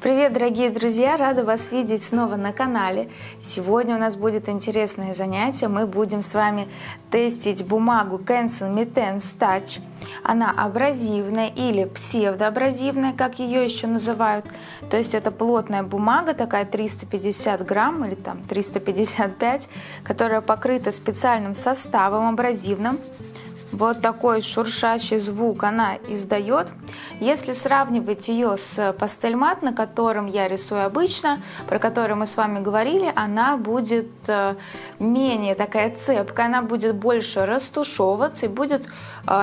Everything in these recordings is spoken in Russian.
Привет, дорогие друзья! Рада вас видеть снова на канале. Сегодня у нас будет интересное занятие. Мы будем с вами тестить бумагу Cancel Mittens Touch. Она абразивная или псевдоабразивная, как ее еще называют. То есть это плотная бумага, такая 350 грамм или там 355, которая покрыта специальным составом абразивным. Вот такой шуршащий звук она издает. Если сравнивать ее с пастельмат, на котором я рисую обычно, про который мы с вами говорили, она будет э, менее такая цепкая, она будет больше растушевываться и будет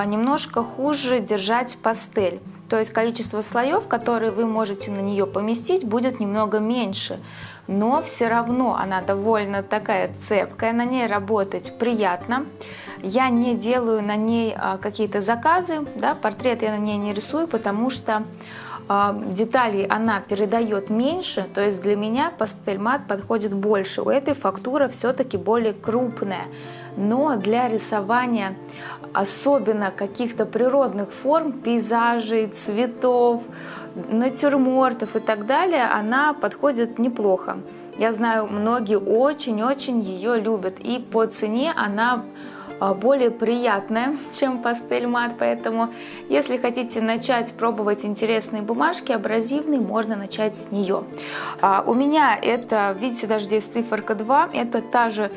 немножко хуже держать пастель. То есть количество слоев, которые вы можете на нее поместить, будет немного меньше. Но все равно она довольно такая цепкая, на ней работать приятно. Я не делаю на ней а, какие-то заказы, да, портрет я на ней не рисую, потому что а, деталей она передает меньше, то есть для меня пастель мат подходит больше. У этой фактура все-таки более крупная, но для рисования особенно каких-то природных форм, пейзажей, цветов, натюрмортов и так далее, она подходит неплохо. Я знаю, многие очень-очень ее любят, и по цене она а, более приятная, чем пастель мат, поэтому если хотите начать пробовать интересные бумажки, абразивные, можно начать с нее. А, у меня это, видите, даже здесь циферка 2, это та же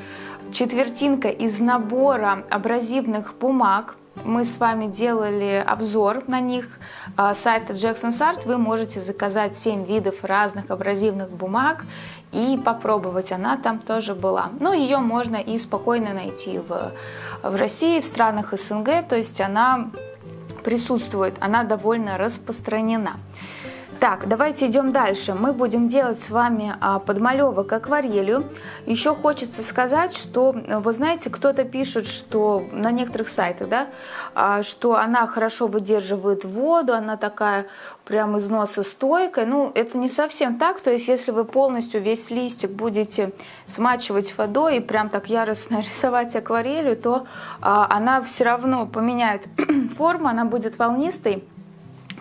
четвертинка из набора абразивных бумаг, мы с вами делали обзор на них а, сайта Jackson's Art. Вы можете заказать 7 видов разных абразивных бумаг и попробовать. Она там тоже была. Но ее можно и спокойно найти в, в России, в странах СНГ. То есть она присутствует, она довольно распространена. Так, давайте идем дальше. Мы будем делать с вами а, подмалевок акварелью. Еще хочется сказать, что, вы знаете, кто-то пишет, что на некоторых сайтах, да, а, что она хорошо выдерживает воду, она такая прям износостойкая. Ну, это не совсем так. То есть, если вы полностью весь листик будете смачивать водой и прям так яростно рисовать акварелью, то а, она все равно поменяет форму, она будет волнистой.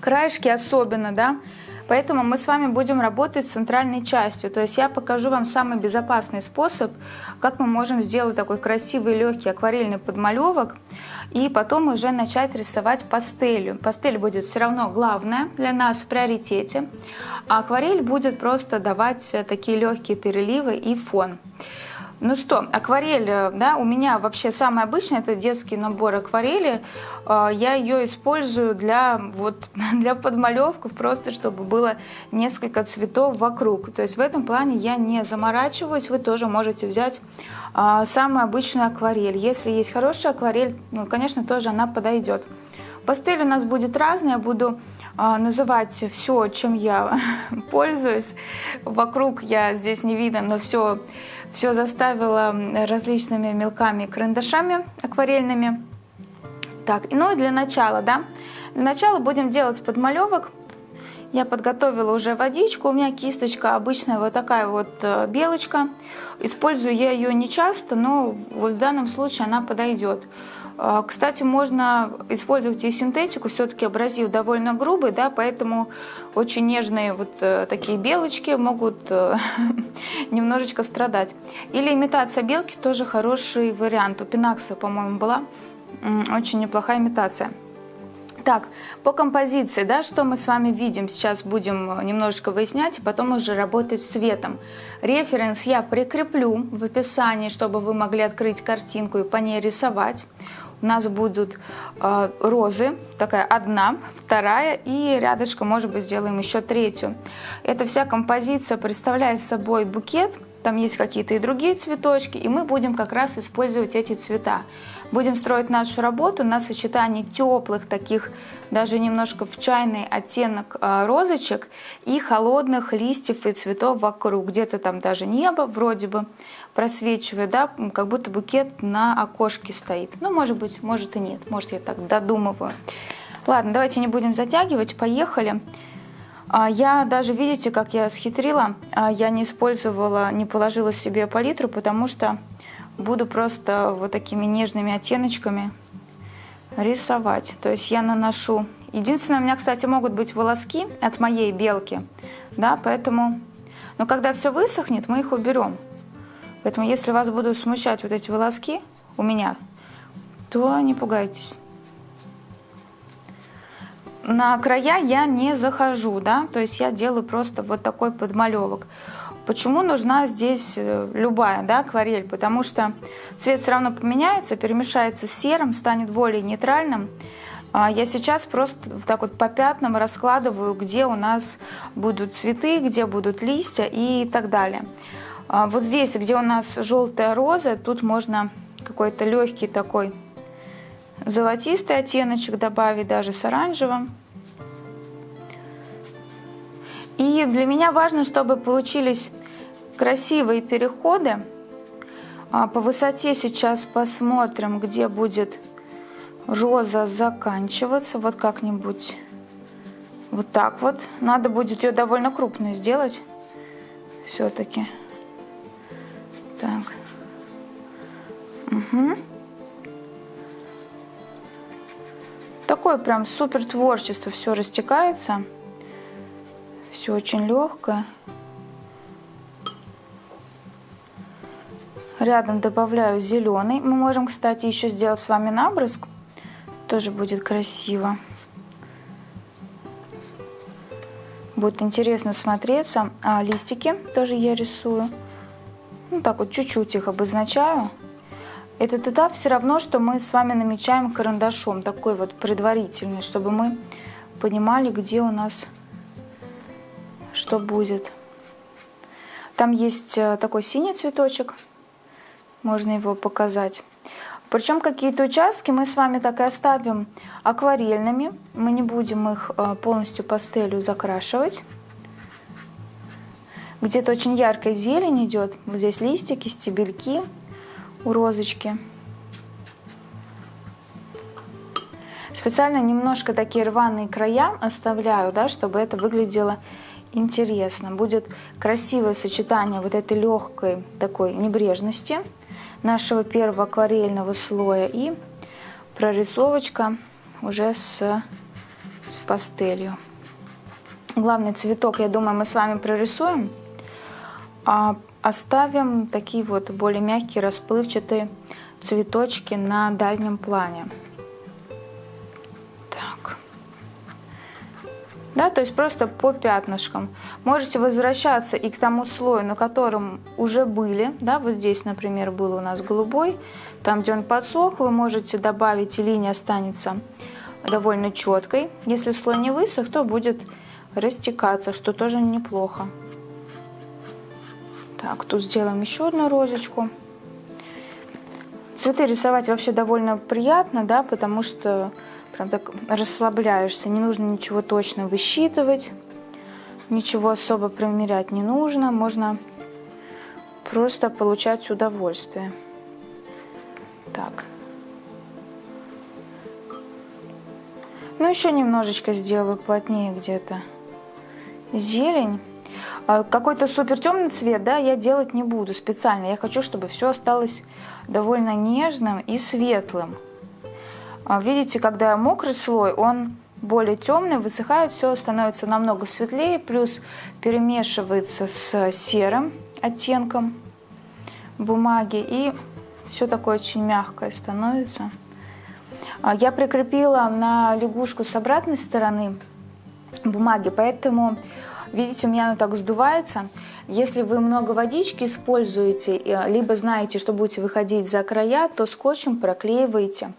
Краешки особенно, да, Поэтому мы с вами будем работать с центральной частью. То есть я покажу вам самый безопасный способ, как мы можем сделать такой красивый легкий акварельный подмалевок. И потом уже начать рисовать пастелью. Пастель будет все равно главная для нас в приоритете. А акварель будет просто давать такие легкие переливы и фон. Ну что, акварель, э, да, у меня вообще самый обычный, это детский набор акварели. Э, я ее использую для, вот, для подмалевков, просто чтобы было несколько цветов вокруг. То есть в этом плане я не заморачиваюсь, вы тоже можете взять э, самую обычную акварель. Если есть хорошая акварель, ну, конечно, тоже она подойдет. Пастель у нас будет разная, я буду называть все, чем я пользуюсь. Вокруг я здесь не видно, но все все заставила различными мелками карандашами акварельными. Так, ну и для начала, да, для начала будем делать подмалевок. Я подготовила уже водичку, у меня кисточка обычная вот такая вот э, белочка. Использую я ее не часто, но вот в данном случае она подойдет. А, кстати, можно использовать и синтетику, все-таки абразив довольно грубый, да, поэтому очень нежные вот э, такие белочки могут э, немножечко страдать. Или имитация белки тоже хороший вариант. У Пинакса, по-моему, была очень неплохая имитация. Так, по композиции, да, что мы с вами видим, сейчас будем немножечко выяснять, и потом уже работать с цветом. Референс я прикреплю в описании, чтобы вы могли открыть картинку и по ней рисовать у нас будут э, розы, такая одна, вторая и рядышком, может быть, сделаем еще третью. Эта вся композиция представляет собой букет, там есть какие-то и другие цветочки, и мы будем как раз использовать эти цвета. Будем строить нашу работу на сочетании теплых таких, даже немножко в чайный оттенок э, розочек и холодных листьев и цветов вокруг. Где-то там даже небо вроде бы просвечивает, да, как будто букет на окошке стоит. Ну, может быть, может и нет, может я так додумываю. Ладно, давайте не будем затягивать, поехали. А, я даже, видите, как я схитрила, а, я не использовала, не положила себе палитру, потому что буду просто вот такими нежными оттеночками рисовать. То есть я наношу Единственное, у меня, кстати, могут быть волоски от моей белки, да, поэтому... Но когда все высохнет, мы их уберем. Поэтому, если вас будут смущать вот эти волоски у меня, то не пугайтесь. На края я не захожу, да, то есть я делаю просто вот такой подмалевок. Почему нужна здесь э, любая да, акварель? Потому что цвет все равно поменяется, перемешается с серым, станет более нейтральным. А я сейчас просто так вот по пятнам раскладываю, где у нас будут цветы, где будут листья и так далее. А вот здесь, где у нас желтая роза, тут можно какой-то легкий такой золотистый оттеночек добавить, даже с оранжевым. И для меня важно, чтобы получились красивые переходы. А по высоте сейчас посмотрим, где будет роза заканчиваться. Вот как-нибудь вот так вот. Надо будет ее довольно крупную сделать все-таки. Так. Угу. Такое прям супер творчество, все растекается. Все очень легкое. Рядом добавляю зеленый. Мы можем, кстати, еще сделать с вами набрызг. Тоже будет красиво. Будет интересно смотреться. А листики тоже я рисую. Ну так вот чуть-чуть их обозначаю. Этот этап все равно, что мы с вами намечаем карандашом. Такой вот предварительный, чтобы мы понимали, где у нас что будет. Там есть э, такой синий цветочек можно его показать. Причем какие-то участки мы с вами так и оставим акварельными. Мы не будем их э, полностью пастелью закрашивать. Где-то очень яркая зелень идет. Вот здесь листики, стебельки у розочки. Специально немножко такие рваные края оставляю, да, чтобы это выглядело интересно. Будет красивое сочетание вот этой легкой такой небрежности нашего первого акварельного слоя и прорисовочка уже с, с пастелью. Главный цветок, я думаю, мы с вами прорисуем, а оставим такие вот более мягкие, расплывчатые цветочки на дальнем плане. да, то есть просто по пятнышкам. Можете возвращаться и к тому слою, на котором уже были, да, вот здесь, например, был у нас голубой, там, где он подсох, вы можете добавить, и линия останется довольно четкой. Если слой не высох, то будет растекаться, что тоже неплохо. Так, тут сделаем еще одну розочку. Цветы рисовать вообще довольно приятно, да, потому что прям так расслабляешься. Не нужно ничего точно высчитывать, ничего особо примерять не нужно. Можно просто получать удовольствие. Так. Ну, еще немножечко сделаю плотнее где-то зелень. А, какой-то супер темный цвет, да, я делать не буду специально. Я хочу, чтобы все осталось довольно нежным и светлым. А, видите, когда мокрый слой, он более темный, высыхает, все становится намного светлее, плюс перемешивается с серым оттенком бумаги, и все такое очень мягкое становится. А, я прикрепила на лягушку с обратной стороны бумаги, поэтому, видите, у меня она так сдувается. Если вы много водички используете, либо знаете, что будете выходить за края, то скотчем проклеиваете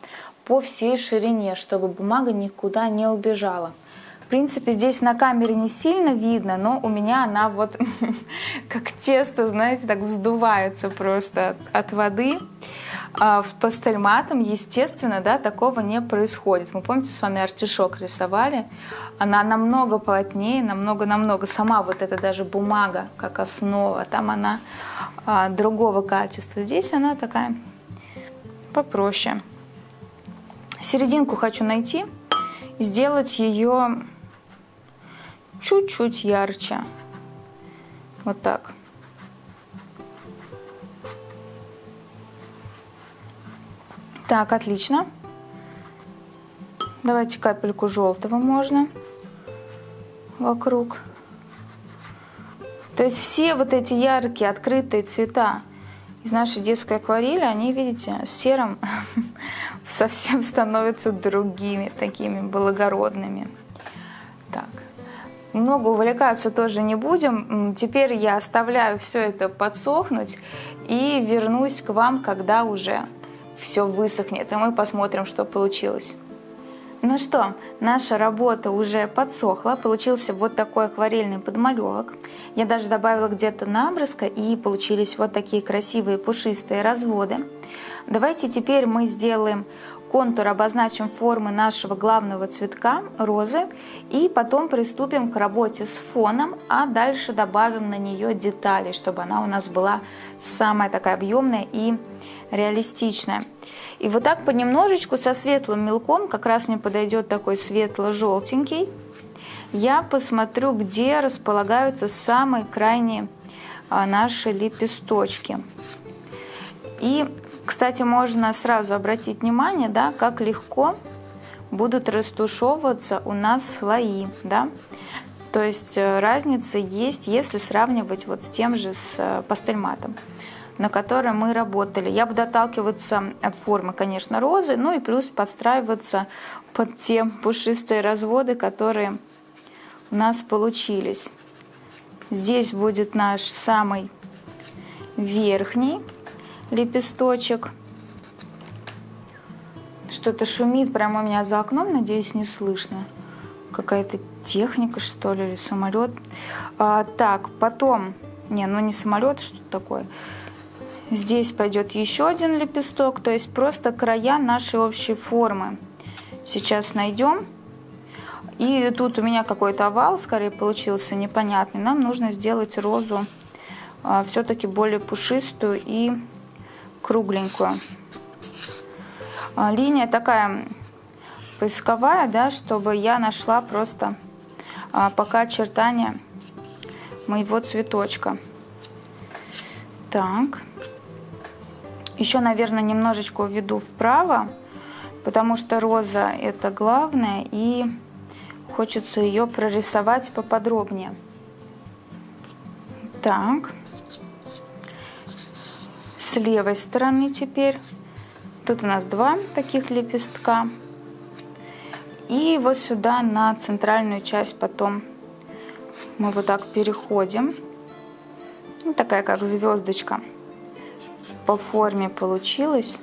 по всей ширине, чтобы бумага никуда не убежала. В принципе, здесь на камере не сильно видно, но у меня она вот как тесто, знаете, так вздувается просто от, от воды. А пастельматом, естественно, да, такого не происходит. Мы, помните, с вами артишок рисовали? Она намного плотнее, намного-намного. Сама вот эта даже бумага, как основа, там она а, другого качества. Здесь она такая попроще. Серединку хочу найти и сделать ее чуть-чуть ярче. Вот так. Так, отлично. Давайте капельку желтого можно вокруг. То есть все вот эти яркие, открытые цвета из нашей детской акварели, они, видите, с серым совсем становятся другими, такими благородными. Так, много увлекаться тоже не будем. Теперь я оставляю все это подсохнуть и вернусь к вам, когда уже все высохнет, и мы посмотрим, что получилось. Ну что, наша работа уже подсохла, получился вот такой акварельный подмалевок. Я даже добавила где-то набрызга и получились вот такие красивые пушистые разводы. Давайте теперь мы сделаем контур, обозначим формы нашего главного цветка, розы, и потом приступим к работе с фоном, а дальше добавим на нее детали, чтобы она у нас была самая такая объемная и реалистичная. И вот так понемножечку со светлым мелком, как раз мне подойдет такой светло-желтенький, я посмотрю, где располагаются самые крайние а, наши лепесточки. И, кстати, можно сразу обратить внимание, да, как легко будут растушевываться у нас слои, да. То есть э, разница есть, если сравнивать вот с тем же с э, пастельматом на которой мы работали. Я буду отталкиваться от формы, конечно, розы, ну и плюс подстраиваться под те пушистые разводы, которые у нас получились. Здесь будет наш самый верхний лепесточек. Что-то шумит прямо у меня за окном, надеюсь, не слышно. Какая-то техника, что ли, или самолет. А, так, потом... Не, ну не самолет, что такое. Здесь пойдет еще один лепесток, то есть просто края нашей общей формы. Сейчас найдем. И тут у меня какой-то овал, скорее, получился непонятный. Нам нужно сделать розу а, все-таки более пушистую и кругленькую. А, линия такая поисковая, да, чтобы я нашла просто а, пока очертания моего цветочка. Так. Еще, наверное, немножечко уведу вправо, потому что роза это главное, и хочется ее прорисовать поподробнее. Так. С левой стороны теперь. Тут у нас два таких лепестка. И вот сюда на центральную часть потом мы вот так переходим. Ну, такая как звездочка по форме получилось.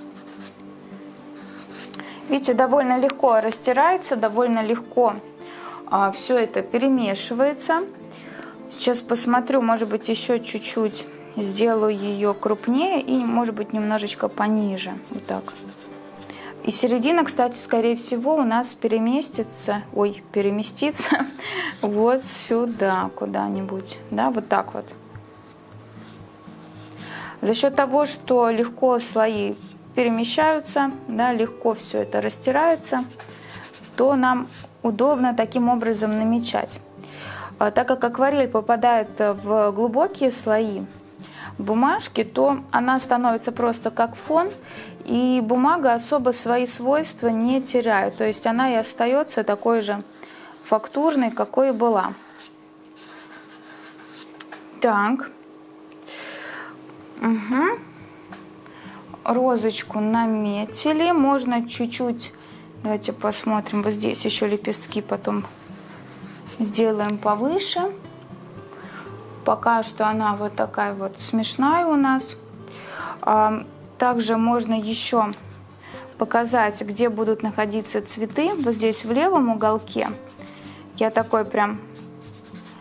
Видите, довольно легко растирается, довольно легко а, все это перемешивается. Сейчас посмотрю, может быть, еще чуть-чуть сделаю ее крупнее и, может быть, немножечко пониже. Вот так. И середина, кстати, скорее всего, у нас переместится, ой, переместится вот сюда куда-нибудь, да, вот так вот. За счет того, что легко слои перемещаются, да, легко все это растирается, то нам удобно таким образом намечать. А так как акварель попадает в глубокие слои бумажки, то она становится просто как фон, и бумага особо свои свойства не теряет. То есть она и остается такой же фактурной, какой и была. Так. Угу. Розочку наметили. Можно чуть-чуть, давайте посмотрим, вот здесь еще лепестки потом сделаем повыше. Пока что она вот такая вот смешная у нас. А, также можно еще показать, где будут находиться цветы. Вот здесь в левом уголке я такой прям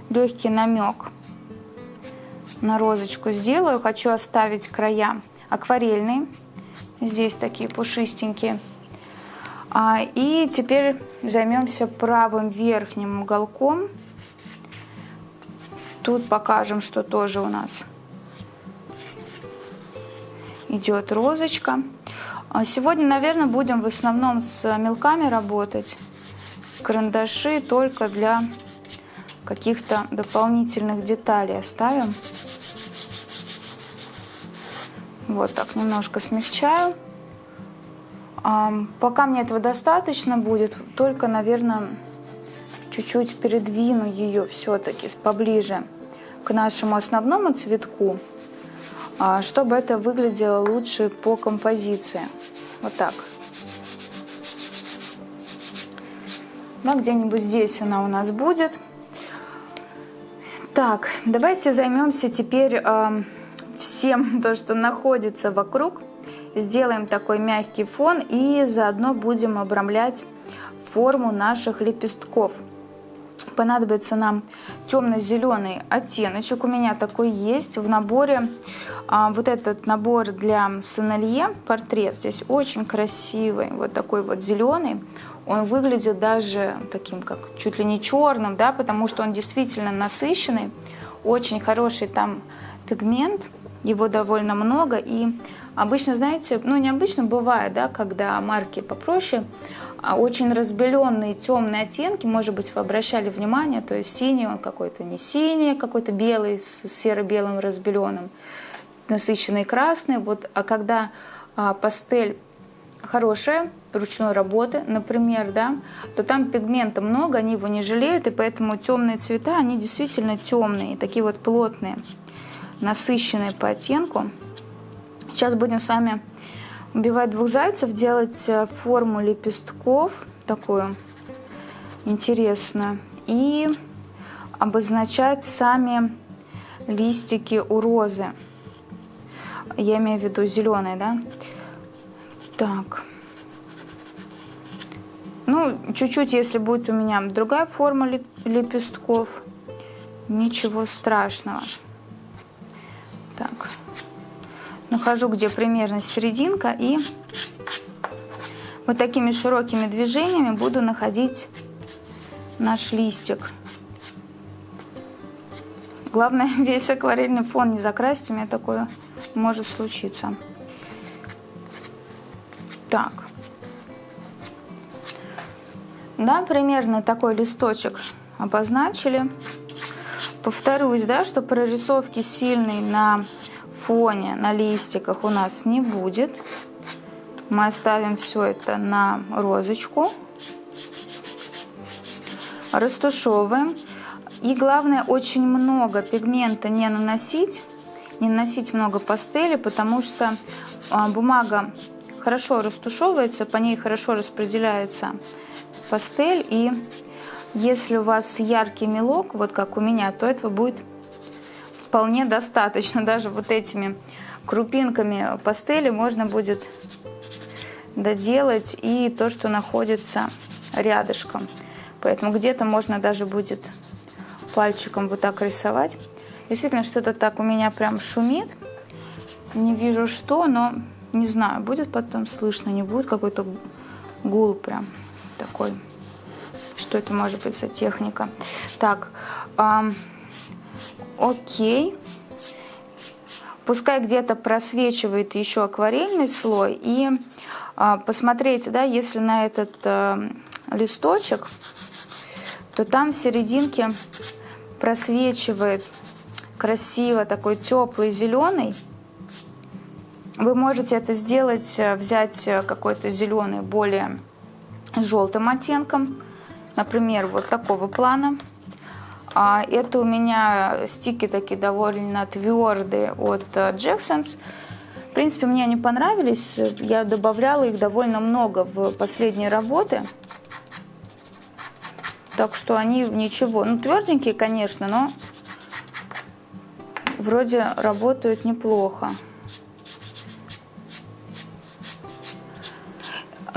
легкий намек на розочку сделаю. Хочу оставить края акварельные. Здесь такие пушистенькие. А, и теперь займемся правым верхним уголком. Тут покажем, что тоже у нас идет розочка. А сегодня, наверное, будем в основном с мелками работать. Карандаши только для каких-то дополнительных деталей оставим. Вот так немножко смягчаю. Пока мне этого достаточно будет, только, наверное, чуть-чуть передвину ее все-таки поближе к нашему основному цветку, а, чтобы это выглядело лучше по композиции. Вот так. Да, где-нибудь здесь она у нас будет. Так, давайте займемся теперь э, всем то, что находится вокруг. Сделаем такой мягкий фон и заодно будем обрамлять форму наших лепестков. Понадобится нам темно-зеленый оттеночек. У меня такой есть в наборе. А, вот этот набор для сомелье, портрет здесь очень красивый. Вот такой вот зеленый он выглядит даже таким, как чуть ли не черным, да, потому что он действительно насыщенный, очень хороший там пигмент, его довольно много, и обычно, знаете, ну необычно бывает, да, когда марки попроще, а очень разбеленные темные оттенки, может быть, вы обращали внимание, то есть синий он какой-то не синий, какой-то белый с серо-белым разбеленным, насыщенный красный, вот, а когда а, пастель хорошая, ручной работы, например, да, то там пигмента много, они его не жалеют, и поэтому темные цвета, они действительно темные, такие вот плотные, насыщенные по оттенку. Сейчас будем с вами убивать двух зайцев, делать э, форму лепестков, такую интересную, и обозначать сами листики у розы. Я имею в виду зеленые, да? Так. Ну, чуть-чуть, если будет у меня другая форма лепестков, ничего страшного. Так. Нахожу, где примерно серединка, и вот такими широкими движениями буду находить наш листик. Главное, весь акварельный фон не закрасить, у меня такое может случиться. Так. Да, примерно такой листочек обозначили. Повторюсь, да, что прорисовки сильной на фоне, на листиках у нас не будет. Мы оставим все это на розочку. Растушевываем. И главное, очень много пигмента не наносить, не наносить много пастели, потому что а, бумага хорошо растушевывается, по ней хорошо распределяется пастель. И если у вас яркий мелок, вот как у меня, то этого будет вполне достаточно. Даже вот этими крупинками пастели можно будет доделать и то, что находится рядышком. Поэтому где-то можно даже будет пальчиком вот так рисовать. Действительно, что-то так у меня прям шумит. Не вижу что, но не знаю, будет потом слышно, не будет какой-то гул прям такой. Что это может быть за техника? Так, эм, окей. Пускай где-то просвечивает еще акварельный слой. И э, посмотрите, да, если на этот э, листочек, то там в серединке просвечивает красиво такой теплый зеленый. Вы можете это сделать, э, взять какой-то зеленый более желтым оттенком, например, вот такого плана. А это у меня стики такие довольно твердые от Jacksons. В принципе, мне они понравились. Я добавляла их довольно много в последние работы. Так что они ничего. Ну, тверденькие, конечно, но вроде работают неплохо.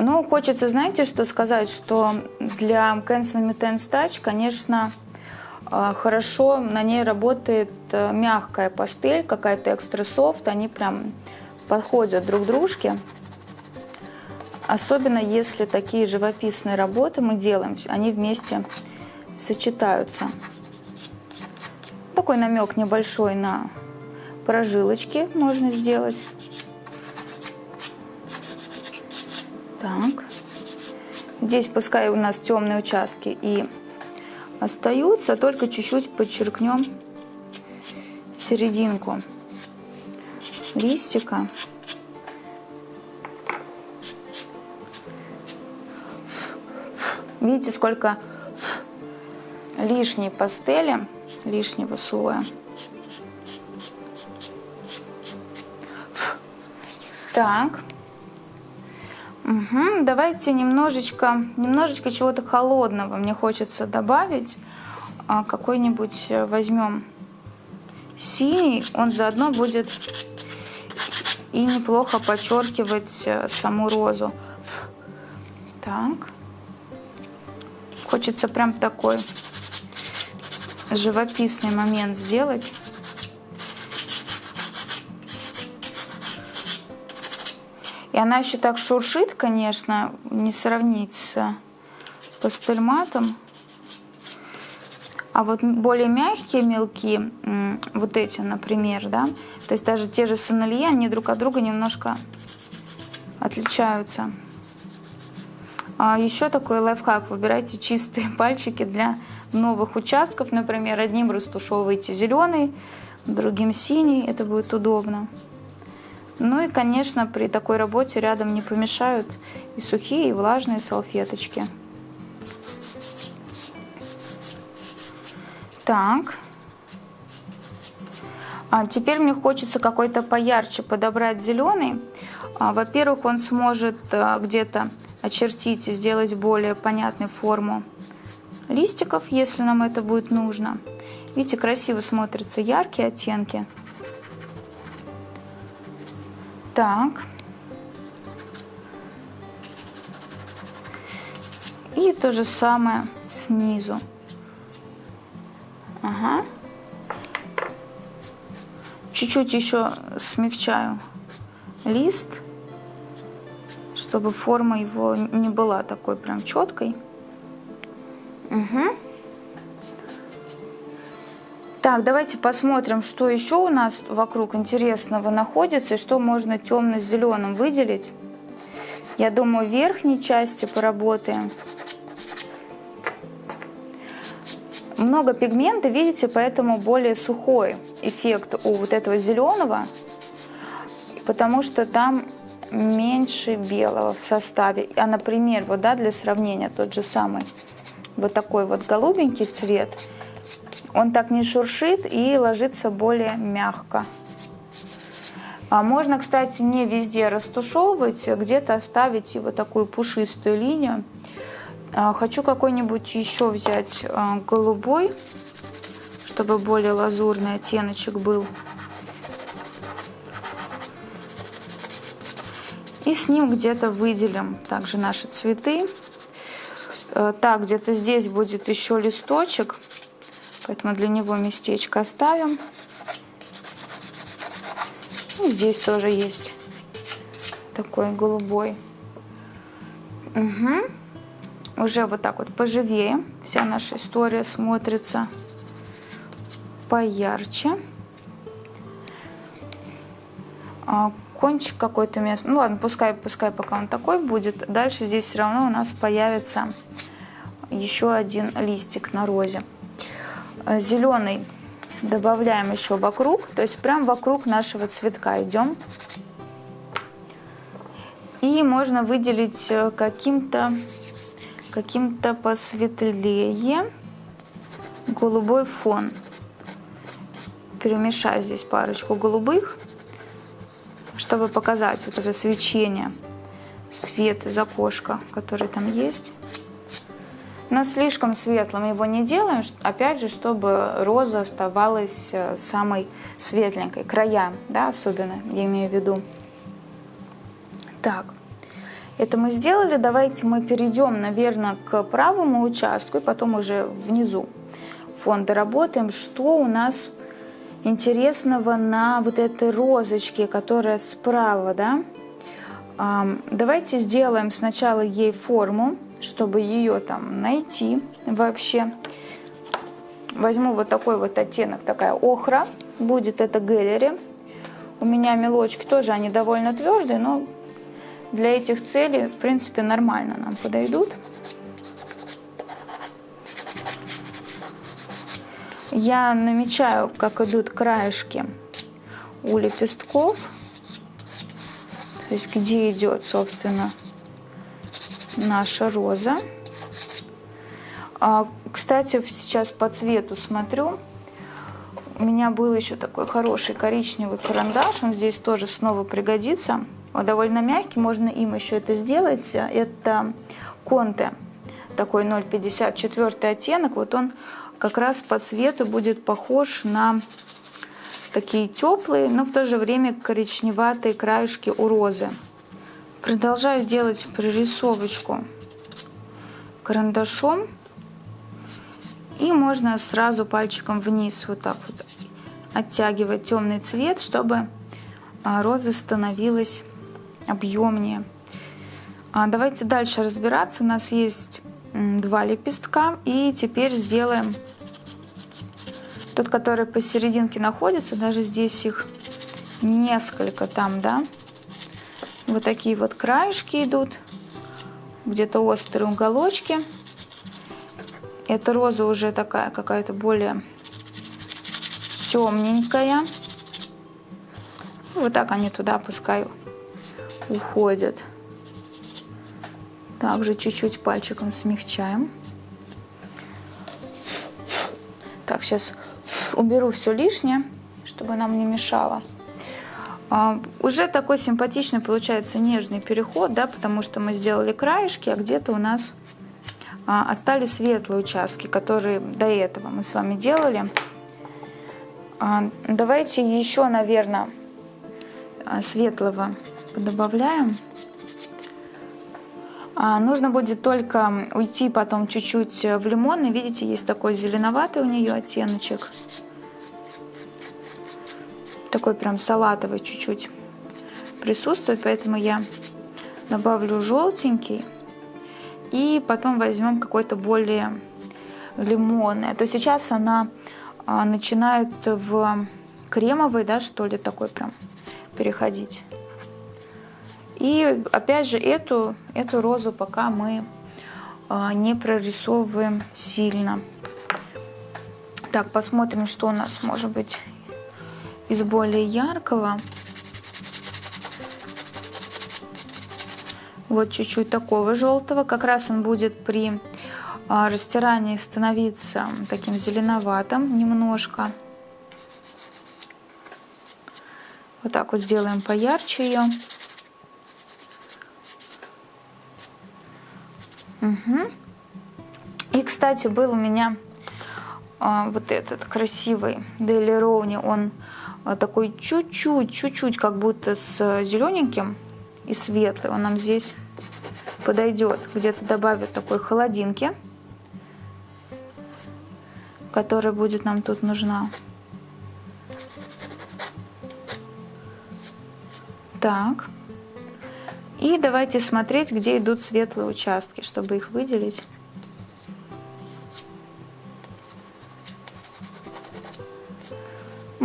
Ну, хочется, знаете, что сказать, что для Cancel Tense Touch, конечно, э, хорошо на ней работает э, мягкая пастель, какая-то экстра софт, они прям подходят друг дружке. Особенно если такие живописные работы мы делаем, они вместе сочетаются. Такой намек небольшой на прожилочки можно сделать. Так. Здесь пускай у нас темные участки и остаются, только чуть-чуть подчеркнем серединку листика. Видите, сколько лишней пастели, лишнего слоя. Так. Угу. Давайте немножечко, немножечко чего-то холодного мне хочется добавить. А, какой-нибудь э, возьмем синий, он заодно будет и неплохо подчеркивать э, саму розу. Так. Хочется прям такой живописный момент сделать. И она еще так шуршит, конечно, не сравнить с пастельматом. А вот более мягкие мелки, вот эти, например, да, то есть даже те же сомелье, они друг от друга немножко отличаются. А еще такой лайфхак. Выбирайте чистые пальчики для новых участков. Например, одним растушевывайте зеленый, другим синий. Это будет удобно. Ну и, конечно, при такой работе рядом не помешают и сухие, и влажные салфеточки. Так. А теперь мне хочется какой-то поярче подобрать зеленый. А, Во-первых, он сможет а, где-то очертить и сделать более понятную форму листиков, если нам это будет нужно. Видите, красиво смотрятся яркие оттенки. Так. И то же самое снизу. Ага. Чуть-чуть еще смягчаю лист, чтобы форма его не была такой прям четкой. Угу. Так, давайте посмотрим, что еще у нас вокруг интересного находится и что можно темно-зеленым выделить. Я думаю, в верхней части поработаем. Много пигмента, видите, поэтому более сухой эффект у вот этого зеленого, потому что там меньше белого в составе. А, например, вот, да, для сравнения, тот же самый вот такой вот голубенький цвет – он так не шуршит и ложится более мягко. А можно, кстати, не везде растушевывать, а где-то оставить вот такую пушистую линию. А, хочу какой-нибудь еще взять голубой, чтобы более лазурный оттеночек был. И с ним где-то выделим также наши цветы. Так, где-то здесь будет еще листочек. Поэтому для него местечко оставим. И здесь тоже есть такой голубой. Угу. Уже вот так вот поживее. Вся наша история смотрится поярче. А, кончик какой-то место. Ну ладно, пускай, пускай пока он такой будет. Дальше здесь все равно у нас появится еще один листик на розе. Э, зеленый добавляем еще вокруг, то есть прям вокруг нашего цветка идем. И можно выделить э, каким-то каким-то посветлее голубой фон. Перемешаю здесь парочку голубых, чтобы показать вот это свечение, свет из окошка, который там есть. Но слишком светлым его не делаем, опять же, чтобы роза оставалась э, самой светленькой, края, да, особенно, я имею в виду. Так, это мы сделали, давайте мы перейдем, наверное, к правому участку и потом уже внизу фон доработаем, что у нас интересного на вот этой розочке, которая справа, да. Давайте сделаем сначала ей форму чтобы ее там найти вообще. Возьму вот такой вот оттенок, такая охра, будет это гэллери. У меня мелочки тоже, они довольно твердые, но для этих целей, в принципе, нормально нам подойдут. Я намечаю, как идут краешки у лепестков, то есть где идет, собственно, наша роза. А, кстати, сейчас по цвету смотрю. У меня был еще такой хороший коричневый карандаш. Он здесь тоже снова пригодится. Он довольно мягкий, можно им еще это сделать. Это Конте, такой 0,54 оттенок. Вот он как раз по цвету будет похож на такие теплые, но в то же время коричневатые краешки у розы. Продолжаю делать прорисовочку карандашом. И можно сразу пальчиком вниз вот так вот оттягивать темный цвет, чтобы а, роза становилась объемнее. А, давайте дальше разбираться. У нас есть два лепестка. И теперь сделаем тот, который посерединке находится. Даже здесь их несколько там, да. Вот такие вот краешки идут. Где-то острые уголочки. Эта роза уже такая какая-то более темненькая. Вот так они туда пускай уходят. Также чуть-чуть пальчиком смягчаем. Так, сейчас уберу все лишнее, чтобы нам не мешало. А, уже такой симпатичный получается нежный переход, да, потому что мы сделали краешки, а где-то у нас а, остались светлые участки, которые до этого мы с вами делали. А, давайте еще, наверное, светлого добавляем. Нужно будет только уйти потом чуть-чуть в лимон. И видите, есть такой зеленоватый у нее оттеночек. Такой прям салатовый чуть-чуть присутствует, поэтому я добавлю желтенький. И потом возьмем какой-то более лимонный. То сейчас она а, начинает в кремовый, да, что ли, такой прям переходить. И опять же эту, эту розу пока мы а, не прорисовываем сильно. Так, посмотрим, что у нас может быть из более яркого. Вот чуть-чуть такого желтого. Как раз он будет при а, растирании становиться таким зеленоватым немножко. Вот так вот сделаем поярче ее. Угу. И, кстати, был у меня а, вот этот красивый Дели Роуни. Он такой чуть-чуть, чуть-чуть как будто с зелененьким и светлый. Он нам здесь подойдет. Где-то добавят такой холодинки, которая будет нам тут нужна. Так. И давайте смотреть, где идут светлые участки, чтобы их выделить.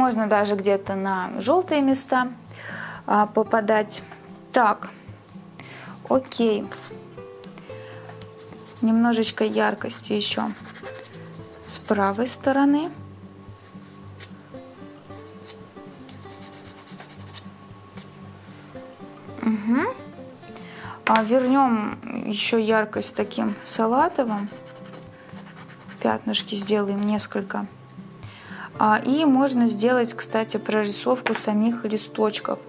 Можно даже где-то на желтые места а, попадать. Так, окей. Немножечко яркости еще с правой стороны. Угу. А вернем еще яркость таким салатовым. Пятнышки сделаем несколько. А, и можно сделать, кстати, прорисовку самих листочков.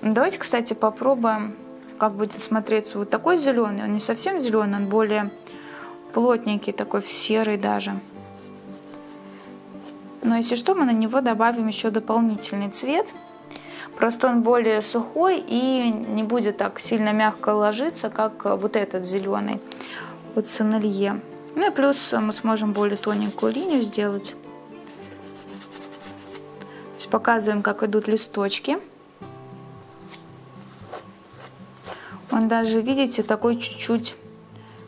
Давайте, кстати, попробуем, как будет смотреться вот такой зеленый. Он не совсем зеленый, он более плотненький, такой серый даже. Но если что, мы на него добавим еще дополнительный цвет. Просто он более сухой и не будет так сильно мягко ложиться, как вот этот зеленый, вот сонелье. Ну и плюс мы сможем более тоненькую линию сделать. Показываем, как идут листочки. Он даже, видите, такой чуть-чуть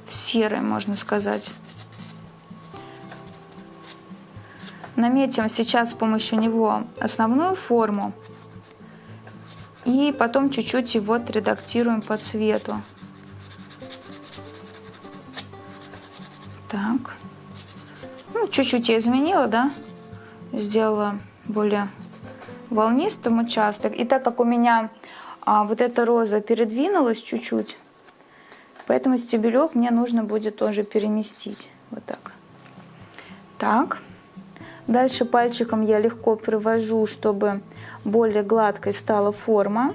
серый, можно сказать. Наметим сейчас с помощью него основную форму. И потом чуть-чуть его отредактируем по цвету. Так. Ну, чуть-чуть я изменила, да? Сделала более волнистым участок. И так как у меня а, вот эта роза передвинулась чуть-чуть, поэтому стебелек мне нужно будет тоже переместить. Вот так. Так. Дальше пальчиком я легко привожу, чтобы более гладкой стала форма.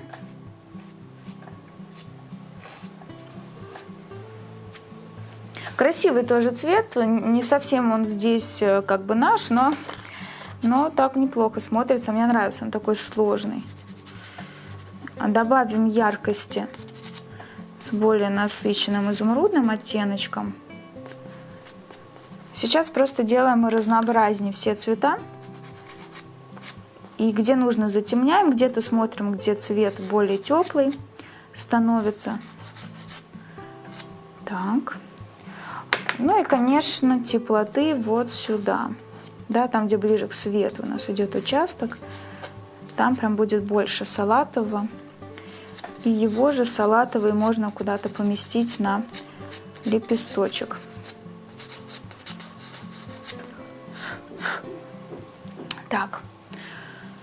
Красивый тоже цвет, не совсем он здесь э, как бы наш, но, но так неплохо смотрится. Мне нравится, он такой сложный. Добавим яркости с более насыщенным изумрудным оттеночком. Сейчас просто делаем разнообразнее все цвета. И где нужно затемняем, где-то смотрим, где цвет более теплый становится. Так. Ну и, конечно, теплоты вот сюда. Да, там, где ближе к свету у нас идет участок, там прям будет больше салатового. И его же салатовый можно куда-то поместить на лепесточек. Так.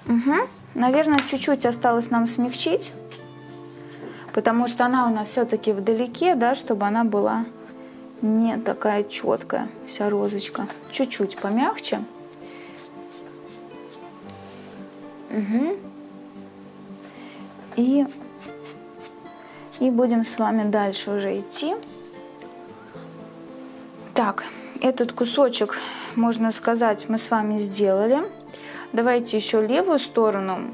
Угу. Наверное, чуть-чуть осталось нам смягчить, потому что она у нас все-таки вдалеке, да, чтобы она была не такая четкая, вся розочка. Чуть-чуть помягче. Угу. И, и будем с вами дальше уже идти. Так, этот кусочек, можно сказать, мы с вами сделали. Давайте еще левую сторону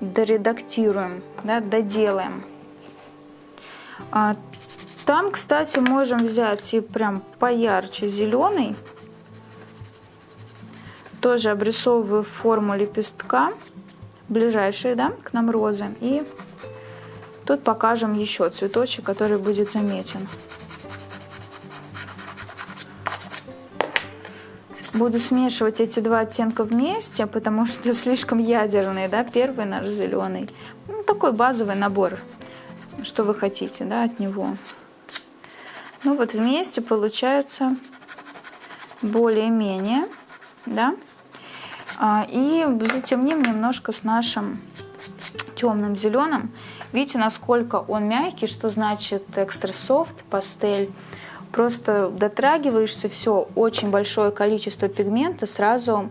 доредактируем, да, доделаем. А, там, кстати, можем взять и прям поярче зеленый. Тоже обрисовываю форму лепестка, ближайшие, да, к нам розы. И тут покажем еще цветочек, который будет заметен. Буду смешивать эти два оттенка вместе, потому что слишком ядерные, да, первый наш зеленый. Ну, такой базовый набор, что вы хотите, да, от него. Ну вот вместе получается более-менее, да. А, и затемним немножко с нашим темным зеленым. Видите, насколько он мягкий, что значит экстра софт, пастель просто дотрагиваешься, все, очень большое количество пигмента сразу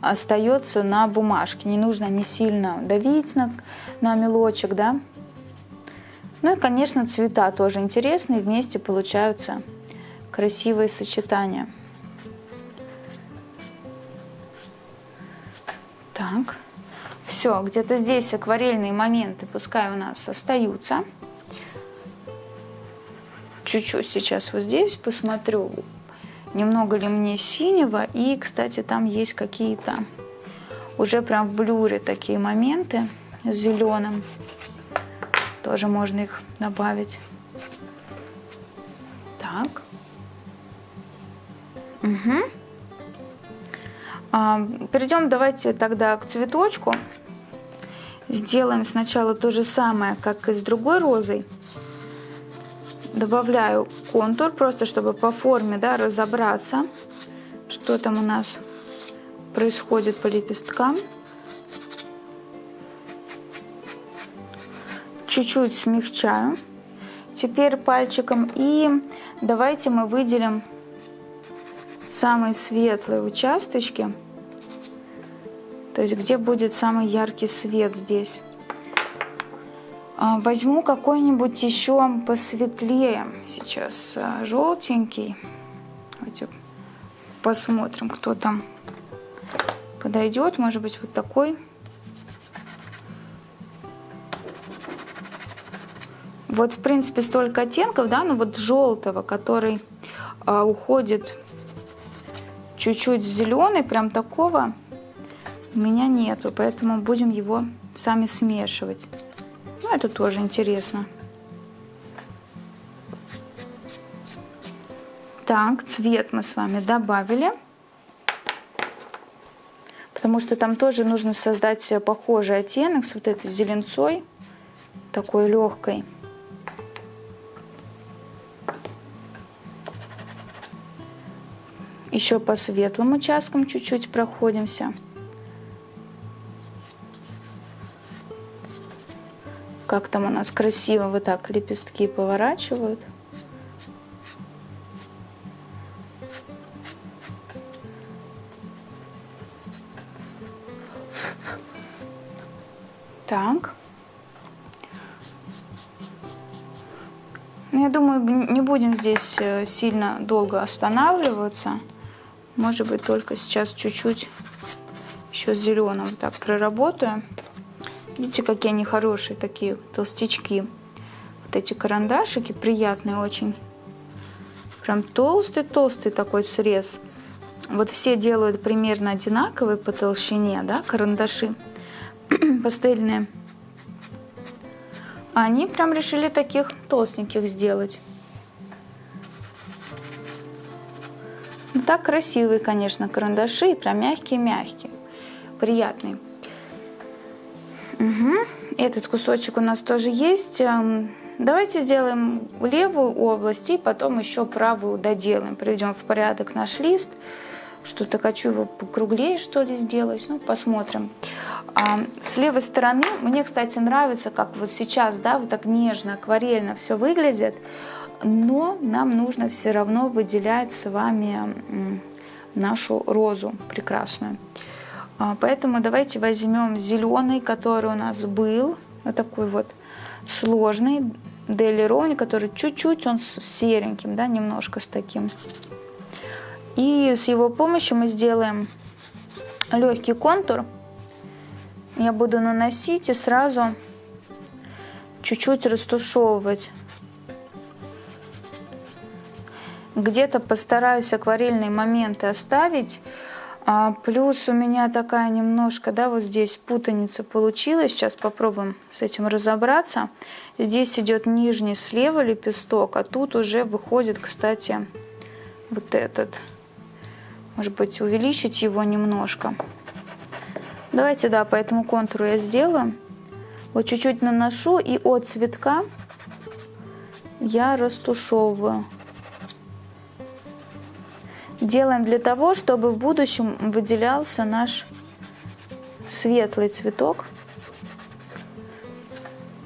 остается на бумажке. Не нужно не сильно давить на, на мелочек, да. Ну и, конечно, цвета тоже интересные, вместе получаются красивые сочетания. Так, все, где-то здесь акварельные моменты пускай у нас остаются чуть-чуть сейчас вот здесь посмотрю, немного ли мне синего. И, кстати, там есть какие-то уже прям в блюре такие моменты с зеленым. Тоже можно их добавить. Так. Угу. А, перейдем давайте тогда к цветочку. Сделаем сначала то же самое, как и с другой розой добавляю контур, просто чтобы по форме да, разобраться, что там у нас происходит по лепесткам. Чуть-чуть смягчаю. Теперь пальчиком и давайте мы выделим самые светлые участочки. То есть где будет самый яркий свет здесь. А, возьму какой-нибудь еще посветлее сейчас а, желтенький. Давайте посмотрим, кто там подойдет. Может быть, вот такой. Вот, в принципе, столько оттенков, да, но вот желтого, который а, уходит чуть-чуть зеленый, прям такого у меня нету, поэтому будем его сами смешивать. Ну, это тоже интересно. Так, цвет мы с вами добавили. Потому что там тоже нужно создать похожий оттенок с вот этой зеленцой. Такой легкой. Еще по светлым участкам чуть-чуть проходимся. Как там у нас красиво вот так лепестки поворачивают. Так. Ну, я думаю, не будем здесь э, сильно долго останавливаться. Может быть, только сейчас чуть-чуть еще зеленым так проработаю. Видите, какие они хорошие такие толстячки. Вот эти карандашики приятные очень. Прям толстый-толстый такой срез. Вот все делают примерно одинаковые по толщине, да, карандаши пастельные. Они прям решили таких толстеньких сделать. Так красивые, конечно, карандаши, прям мягкие-мягкие, приятные. Угу. Этот кусочек у нас тоже есть. Эм, давайте сделаем левую область и потом еще правую доделаем. Приведем в порядок наш лист. Что-то хочу его покруглее, что ли, сделать. Ну, посмотрим. А, с левой стороны, мне, кстати, нравится, как вот сейчас, да, вот так нежно, акварельно все выглядит. Но нам нужно все равно выделять с вами нашу розу прекрасную. А, поэтому давайте возьмем зеленый, который у нас был. Вот такой вот сложный. Дели который чуть-чуть он с сереньким, да, немножко с таким. И с его помощью мы сделаем легкий контур. Я буду наносить и сразу чуть-чуть растушевывать. Где-то постараюсь акварельные моменты оставить. А плюс у меня такая немножко, да, вот здесь путаница получилась. Сейчас попробуем с этим разобраться. Здесь идет нижний слева лепесток, а тут уже выходит, кстати, вот этот. Может быть, увеличить его немножко. Давайте, да, по этому контуру я сделаю. Вот чуть-чуть наношу и от цветка я растушевываю. Делаем для того, чтобы в будущем выделялся наш светлый цветок.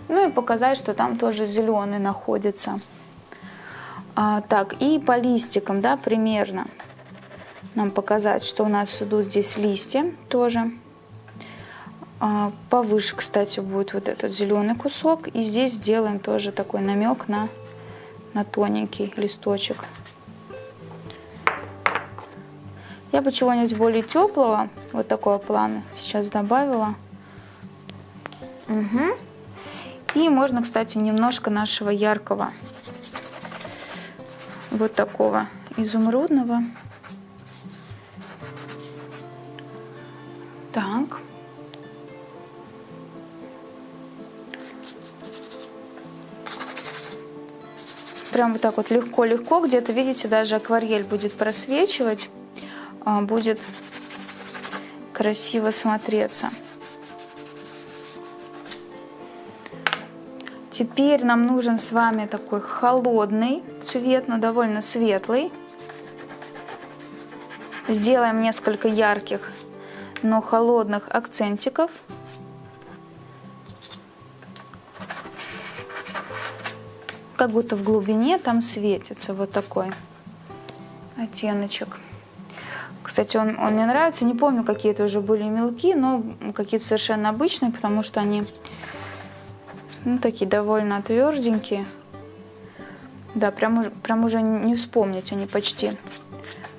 Ну и показать, что там тоже зеленый находится. А, так, и по листикам, да, примерно нам показать, что у нас идут здесь листья тоже. А, повыше, кстати, будет вот этот зеленый кусок. И здесь сделаем тоже такой намек на, на тоненький листочек. Я бы чего-нибудь более теплого, вот такого плана, сейчас добавила. Угу. И можно, кстати, немножко нашего яркого, вот такого изумрудного. Так. Прям вот так вот легко-легко, где-то, видите, даже акварель будет просвечивать, будет красиво смотреться. Теперь нам нужен с вами такой холодный цвет, но довольно светлый. Сделаем несколько ярких но холодных акцентиков. Как будто в глубине там светится вот такой оттеночек. Кстати, он, он мне нравится. Не помню, какие это уже были мелки, но какие-то совершенно обычные, потому что они ну, такие довольно тверденькие. Да, прям, прям уже не вспомнить, они почти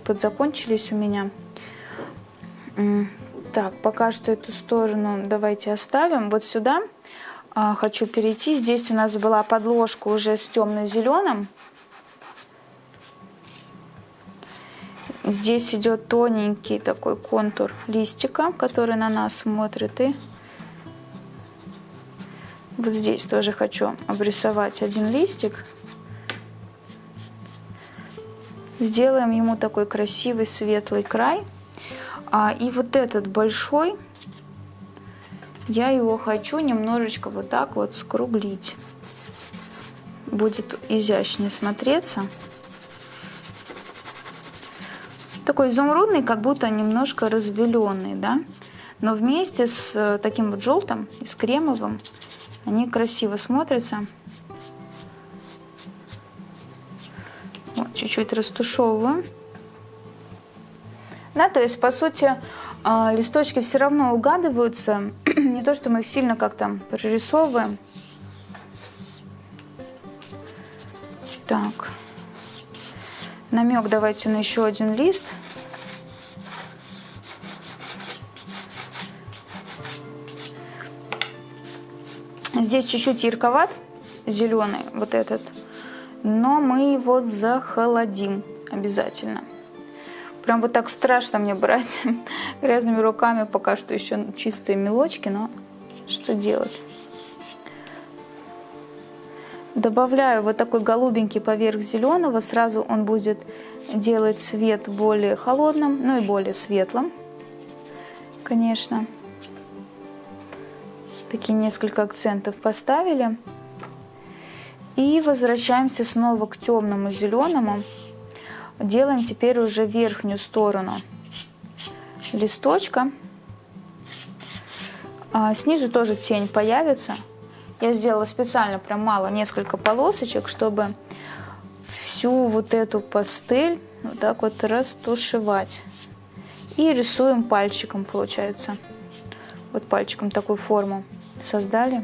подзакончились у меня. Так, пока что эту сторону давайте оставим. Вот сюда а, хочу перейти. Здесь у нас была подложка уже с темно-зеленым. Здесь идет тоненький такой контур листика, который на нас смотрит. И вот здесь тоже хочу обрисовать один листик. Сделаем ему такой красивый светлый край. А, и вот этот большой, я его хочу немножечко вот так вот скруглить. Будет изящнее смотреться. Такой изумрудный, как будто немножко разбеленный, да? Но вместе с э, таким вот желтым и с кремовым они красиво смотрятся. Вот, чуть-чуть растушевываю. Да, то есть, по сути, а, листочки все равно угадываются. Не то, что мы их сильно как-то прорисовываем. Так. Намек давайте на еще один лист. Здесь чуть-чуть ярковат, зеленый вот этот, но мы его захолодим обязательно. Прям вот так страшно мне брать грязными руками, пока что еще чистые мелочки, но что делать? Добавляю вот такой голубенький поверх зеленого, сразу он будет делать цвет более холодным, ну и более светлым, конечно. Такие несколько акцентов поставили. И возвращаемся снова к темному зеленому. Делаем теперь уже верхнюю сторону листочка. А снизу тоже тень появится. Я сделала специально прям мало, несколько полосочек, чтобы всю вот эту пастель вот так вот растушевать. И рисуем пальчиком, получается. Вот пальчиком такую форму создали.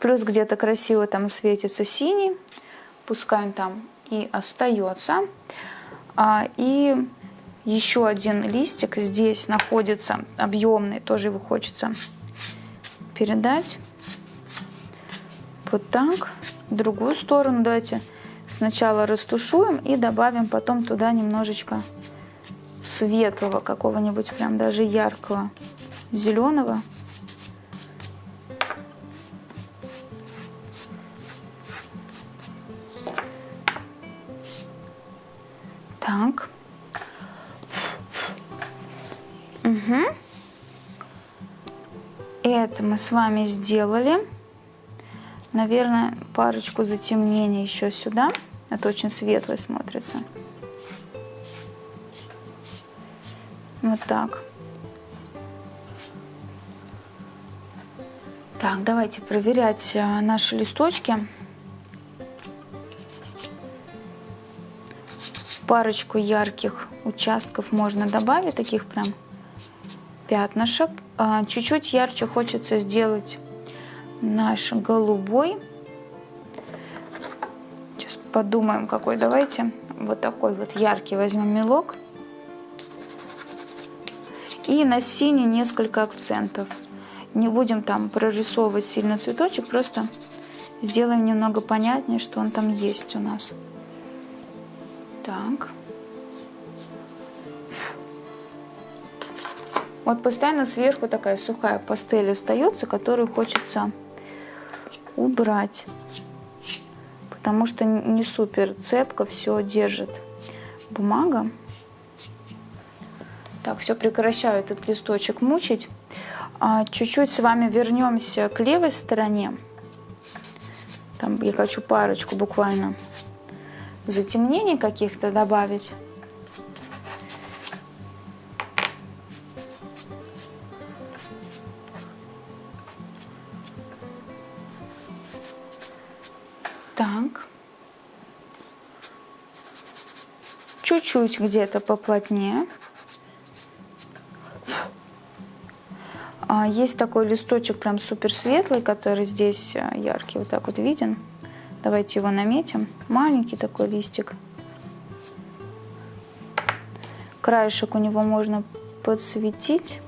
Плюс где-то красиво там светится синий. Пускай он там и остается. А, и еще один листик здесь находится, объемный, тоже его хочется передать. Вот так. Другую сторону давайте сначала растушуем и добавим потом туда немножечко светлого, какого-нибудь прям даже яркого зеленого. Так. Угу. Это мы с вами сделали. Наверное, парочку затемнений еще сюда. Это очень светло смотрится. Вот так. Так, давайте проверять э, наши листочки. Парочку ярких участков можно добавить, таких прям пятнышек. А, чуть-чуть ярче хочется сделать наш голубой. Сейчас подумаем, какой. Давайте вот такой вот яркий возьмем мелок. И на синий несколько акцентов. Не будем там прорисовывать сильно цветочек, просто сделаем немного понятнее, что он там есть у нас. Так. Вот постоянно сверху такая сухая пастель остается, которую хочется убрать. Потому что не супер цепко все держит бумага. Так, все, прекращаю этот листочек мучить. А, чуть-чуть с вами вернемся к левой стороне. Там я хочу парочку буквально затемнений каких-то добавить. Так. Чуть-чуть где-то поплотнее. А, есть такой листочек прям супер светлый, который здесь э, яркий, вот так вот виден. Давайте его наметим. Маленький такой листик. Краешек у него можно подсветить.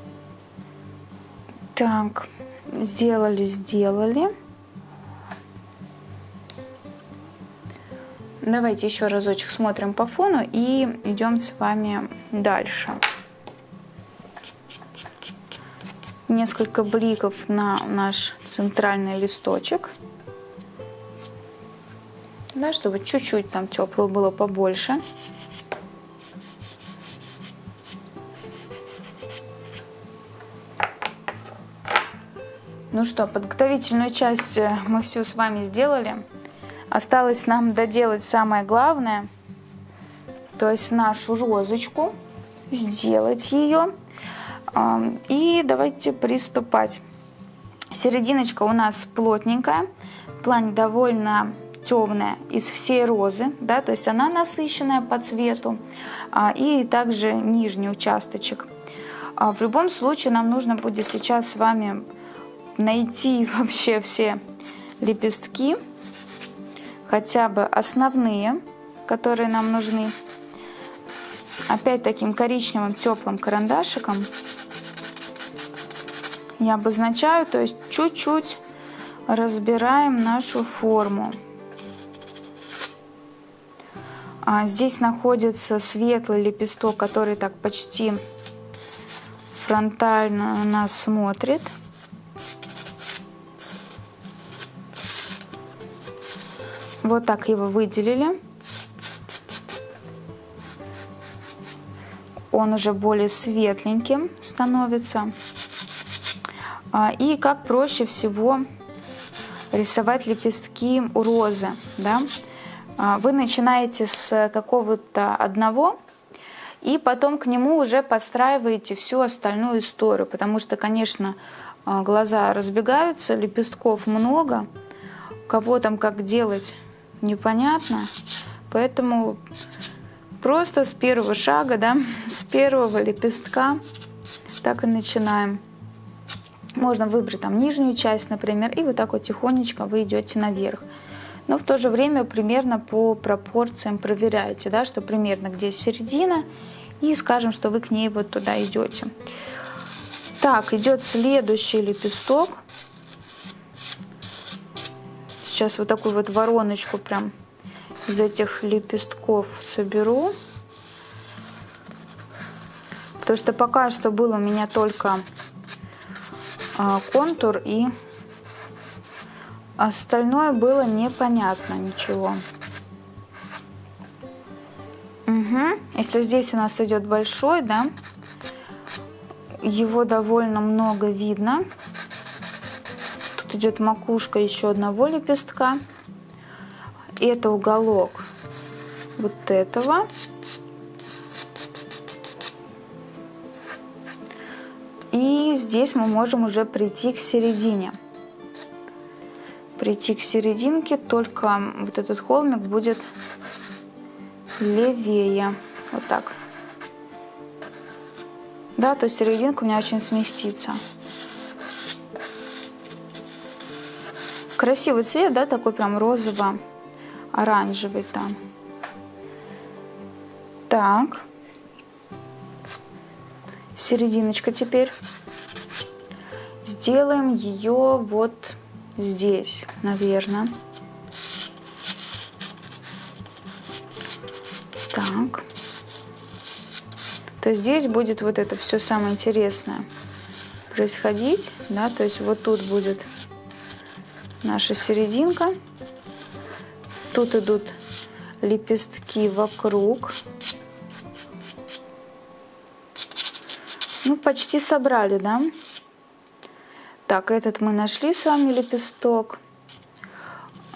Так, сделали, сделали. Давайте еще разочек смотрим по фону и идем с вами дальше несколько бликов на наш центральный листочек. Да, чтобы чуть-чуть там теплого было побольше. Ну что, подготовительную часть э, мы все с вами сделали. Осталось нам доделать самое главное, то есть нашу розочку, сделать ее. И давайте приступать. Серединочка у нас плотненькая, тлань довольно темная из всей розы, да, то есть она насыщенная по цвету, а, и также нижний участочек. А в любом случае нам нужно будет сейчас с вами найти вообще все лепестки, хотя бы основные, которые нам нужны. Опять таким коричневым теплым карандашиком я обозначаю, то есть чуть-чуть разбираем нашу форму. А здесь находится светлый лепесток, который так почти фронтально на нас смотрит. Вот так его выделили. Он уже более светленьким становится. А, и как проще всего рисовать лепестки у розы. Да? А, вы начинаете с какого-то одного, и потом к нему уже подстраиваете всю остальную историю, потому что, конечно, а, глаза разбегаются, лепестков много, кого там как делать непонятно, поэтому просто с первого шага, да, с первого лепестка так и начинаем. Можно выбрать там нижнюю часть, например, и вот так вот тихонечко вы идете наверх. Но в то же время примерно по пропорциям проверяете, да, что примерно где середина, и скажем, что вы к ней вот туда идете. Так, идет следующий лепесток. Сейчас вот такую вот вороночку прям из этих лепестков соберу. Потому что пока что был у меня только а, контур и остальное было непонятно ничего. Угу. Если здесь у нас идет большой, да, его довольно много видно. Идет макушка еще одного лепестка. Это уголок вот этого. И здесь мы можем уже прийти к середине. Прийти к серединке, только вот этот холмик будет левее. Вот так. Да, то есть серединка у меня очень сместится. Красивый цвет, да, такой прям розово-оранжевый там. Так серединочка теперь. Сделаем ее вот здесь, наверное. Так. То здесь будет вот это все самое интересное происходить, да, то есть вот тут будет наша серединка, тут идут лепестки вокруг, Ну, почти собрали, да? Так, этот мы нашли с вами лепесток.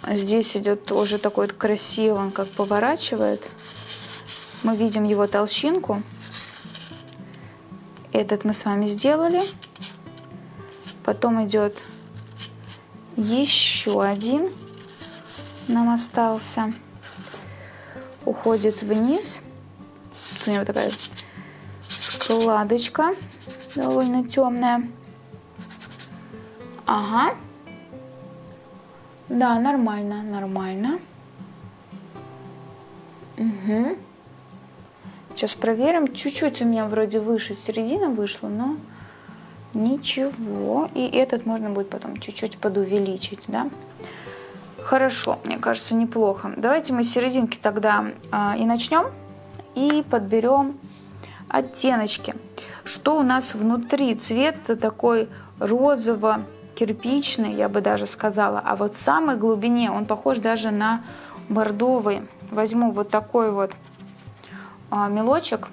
Здесь идет тоже такой вот красивый, он как поворачивает. Мы видим его толщинку. Этот мы с вами сделали. Потом идет еще один. Нам остался. Уходит вниз. у него такая складочка довольно темная. Ага. Да, нормально, нормально. Угу. Сейчас проверим. Чуть-чуть у меня вроде выше середина вышла, но ничего. И этот можно будет потом чуть-чуть подувеличить, да? Хорошо, мне кажется, неплохо. Давайте мы с серединки тогда а, и начнем. И подберем оттеночки. Что у нас внутри? Цвет такой розово-кирпичный, я бы даже сказала. А вот в самой глубине он похож даже на бордовый. Возьму вот такой вот а, мелочек.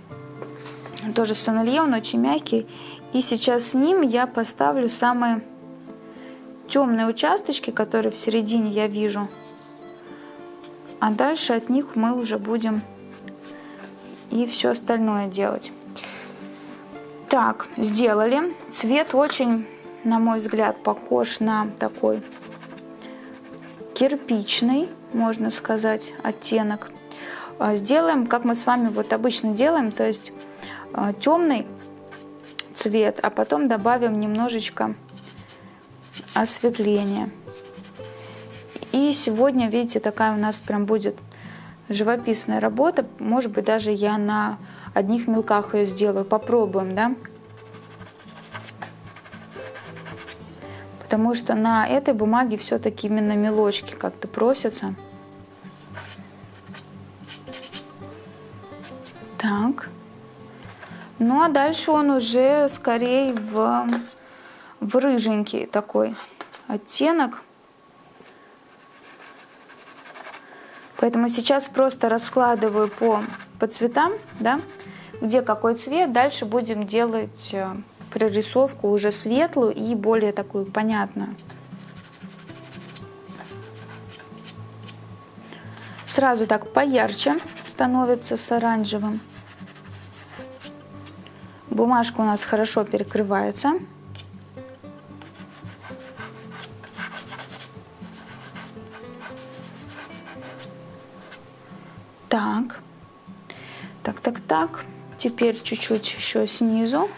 Тоже сомелье, он очень мягкий. И сейчас с ним я поставлю самые темные участочки, которые в середине я вижу. А дальше от них мы уже будем и все остальное делать. Так, сделали. Цвет очень, на мой взгляд, похож на такой кирпичный, можно сказать, оттенок. А, сделаем, как мы с вами вот обычно делаем, то есть а, темный цвет, а потом добавим немножечко осветления. И сегодня, видите, такая у нас прям будет живописная работа. Может быть, даже я на одних мелках ее сделаю. Попробуем, да? Потому что на этой бумаге все-таки именно мелочки как-то просятся. Так. Ну а дальше он уже скорее в, в рыженький такой оттенок. Поэтому сейчас просто раскладываю по, по цветам, да, где какой цвет. Дальше будем делать э, прорисовку уже светлую и более такую понятную. Сразу так поярче становится с оранжевым. Бумажка у нас хорошо перекрывается. Так, так, так, так. Теперь чуть-чуть еще снизу.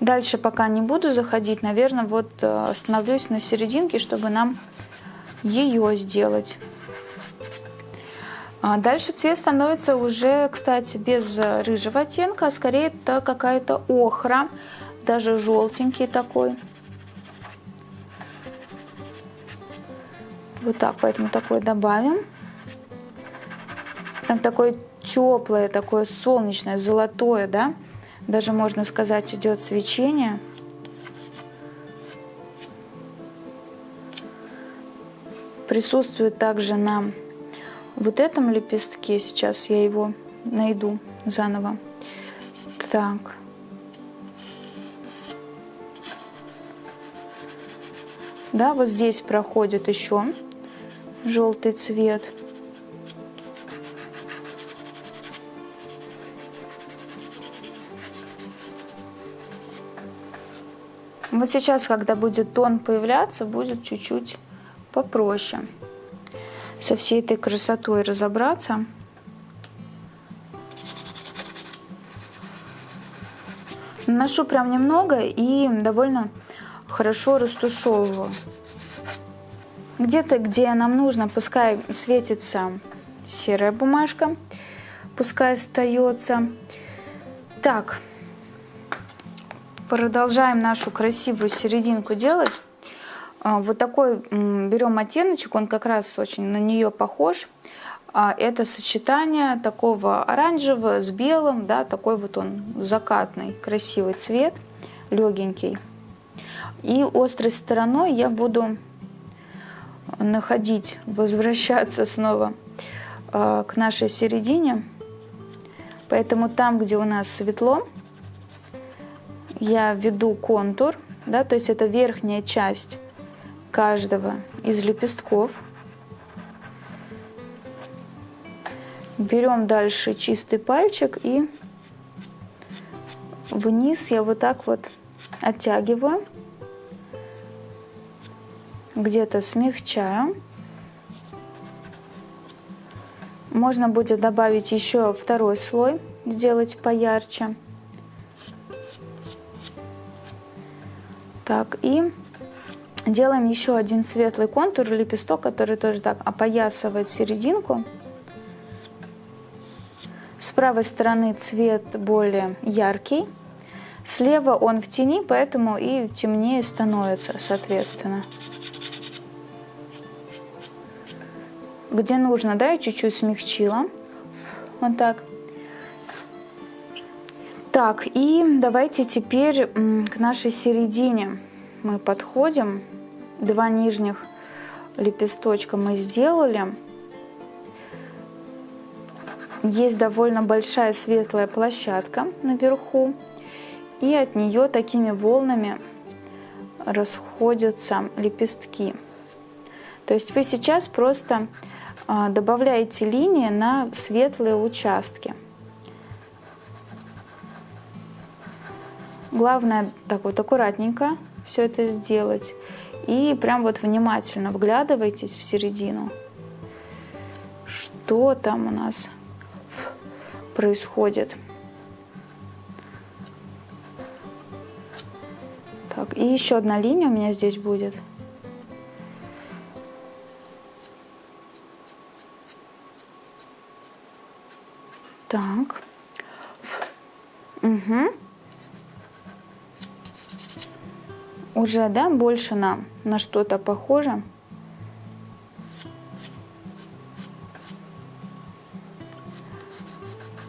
Дальше пока не буду заходить, наверное, вот э, остановлюсь на серединке, чтобы нам ее сделать. А дальше цвет становится уже, кстати, без рыжего оттенка, а скорее это какая-то охра, даже желтенький такой. Вот так, поэтому такой добавим. Прям такое теплое, такое солнечное, золотое, да? Даже можно сказать, идет свечение. Присутствует также на вот этом лепестке. Сейчас я его найду заново. Так. Да, вот здесь проходит еще желтый цвет. Вот сейчас, когда будет тон появляться, будет чуть-чуть попроще со всей этой красотой разобраться. Наношу прям немного и довольно хорошо растушевываю. Где-то, где нам нужно, пускай светится серая бумажка, пускай остается. Так, Продолжаем нашу красивую серединку делать. А, вот такой берем оттеночек, он как раз очень на нее похож. А, это сочетание такого оранжевого с белым, да, такой вот он закатный, красивый цвет, легенький. И острой стороной я буду находить, возвращаться снова а, к нашей середине. Поэтому там, где у нас светло, я введу контур, да, то есть это верхняя часть каждого из лепестков. Берем дальше чистый пальчик и вниз я вот так вот оттягиваю, где-то смягчаю. Можно будет добавить еще второй слой, сделать поярче. Так, и делаем еще один светлый контур, лепесток, который тоже так опоясывает серединку. С правой стороны цвет более яркий. Слева он в тени, поэтому и темнее становится, соответственно. Где нужно, да, я чуть-чуть смягчила. Вот так. Так, и давайте теперь к нашей середине мы подходим. Два нижних лепесточка мы сделали. Есть довольно большая светлая площадка наверху. И от нее такими волнами расходятся лепестки. То есть вы сейчас просто а, добавляете линии на светлые участки. Главное так вот аккуратненько все это сделать. И прям вот внимательно вглядывайтесь в середину. Что там у нас происходит? Так, и еще одна линия у меня здесь будет. Так. Угу. Уже, да, больше на, на что-то похоже.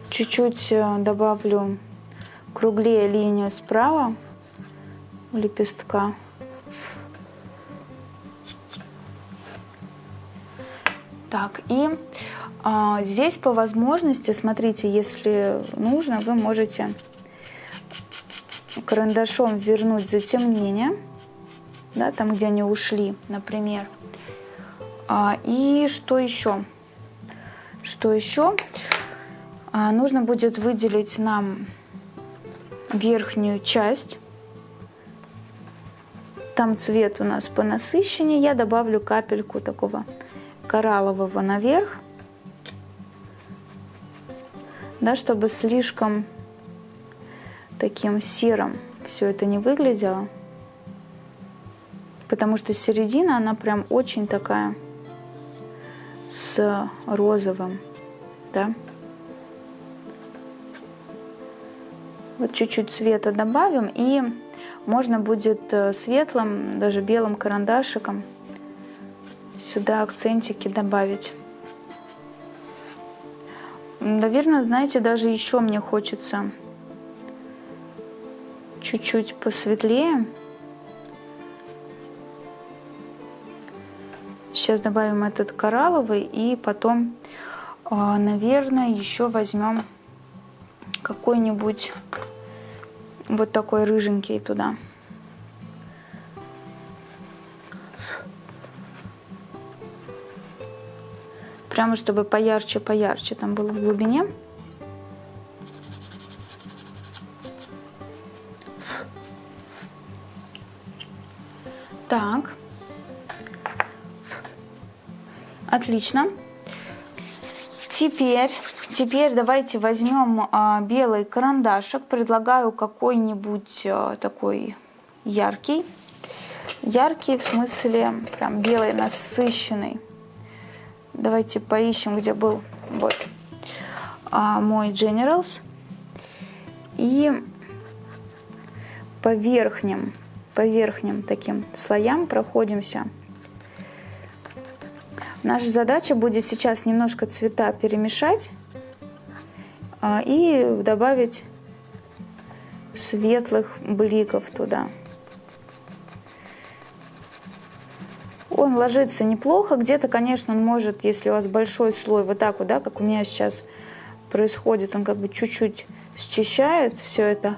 Чуть-чуть э, добавлю круглее линию справа лепестка. Так, и а, здесь по возможности, смотрите, если нужно, вы можете карандашом вернуть затемнение, да, там, где они ушли, например. А, и что еще? Что еще? А, нужно будет выделить нам верхнюю часть. Там цвет у нас понасыщеннее. Я добавлю капельку такого кораллового наверх да, чтобы слишком таким серым все это не выглядело. Потому что середина, она прям очень такая с розовым, да. Вот чуть-чуть цвета добавим, и можно будет э, светлым, даже белым карандашиком сюда акцентики добавить. Наверное, знаете, даже еще мне хочется чуть-чуть посветлее. Сейчас добавим этот коралловый и потом, а, наверное, еще возьмем какой-нибудь вот такой рыженький туда. Прямо чтобы поярче, поярче там было в глубине. Так. Отлично. Теперь, теперь давайте возьмем а, белый карандашик. Предлагаю какой-нибудь а, такой яркий. Яркий в смысле прям белый, насыщенный. Давайте поищем, где был вот а, мой Generals. И по верхним, по верхним таким слоям проходимся. Наша задача будет сейчас немножко цвета перемешать а, и добавить светлых бликов туда. Он ложится неплохо. Где-то, конечно, он может, если у вас большой слой, вот так вот, да, как у меня сейчас происходит, он как бы чуть-чуть счищает все это.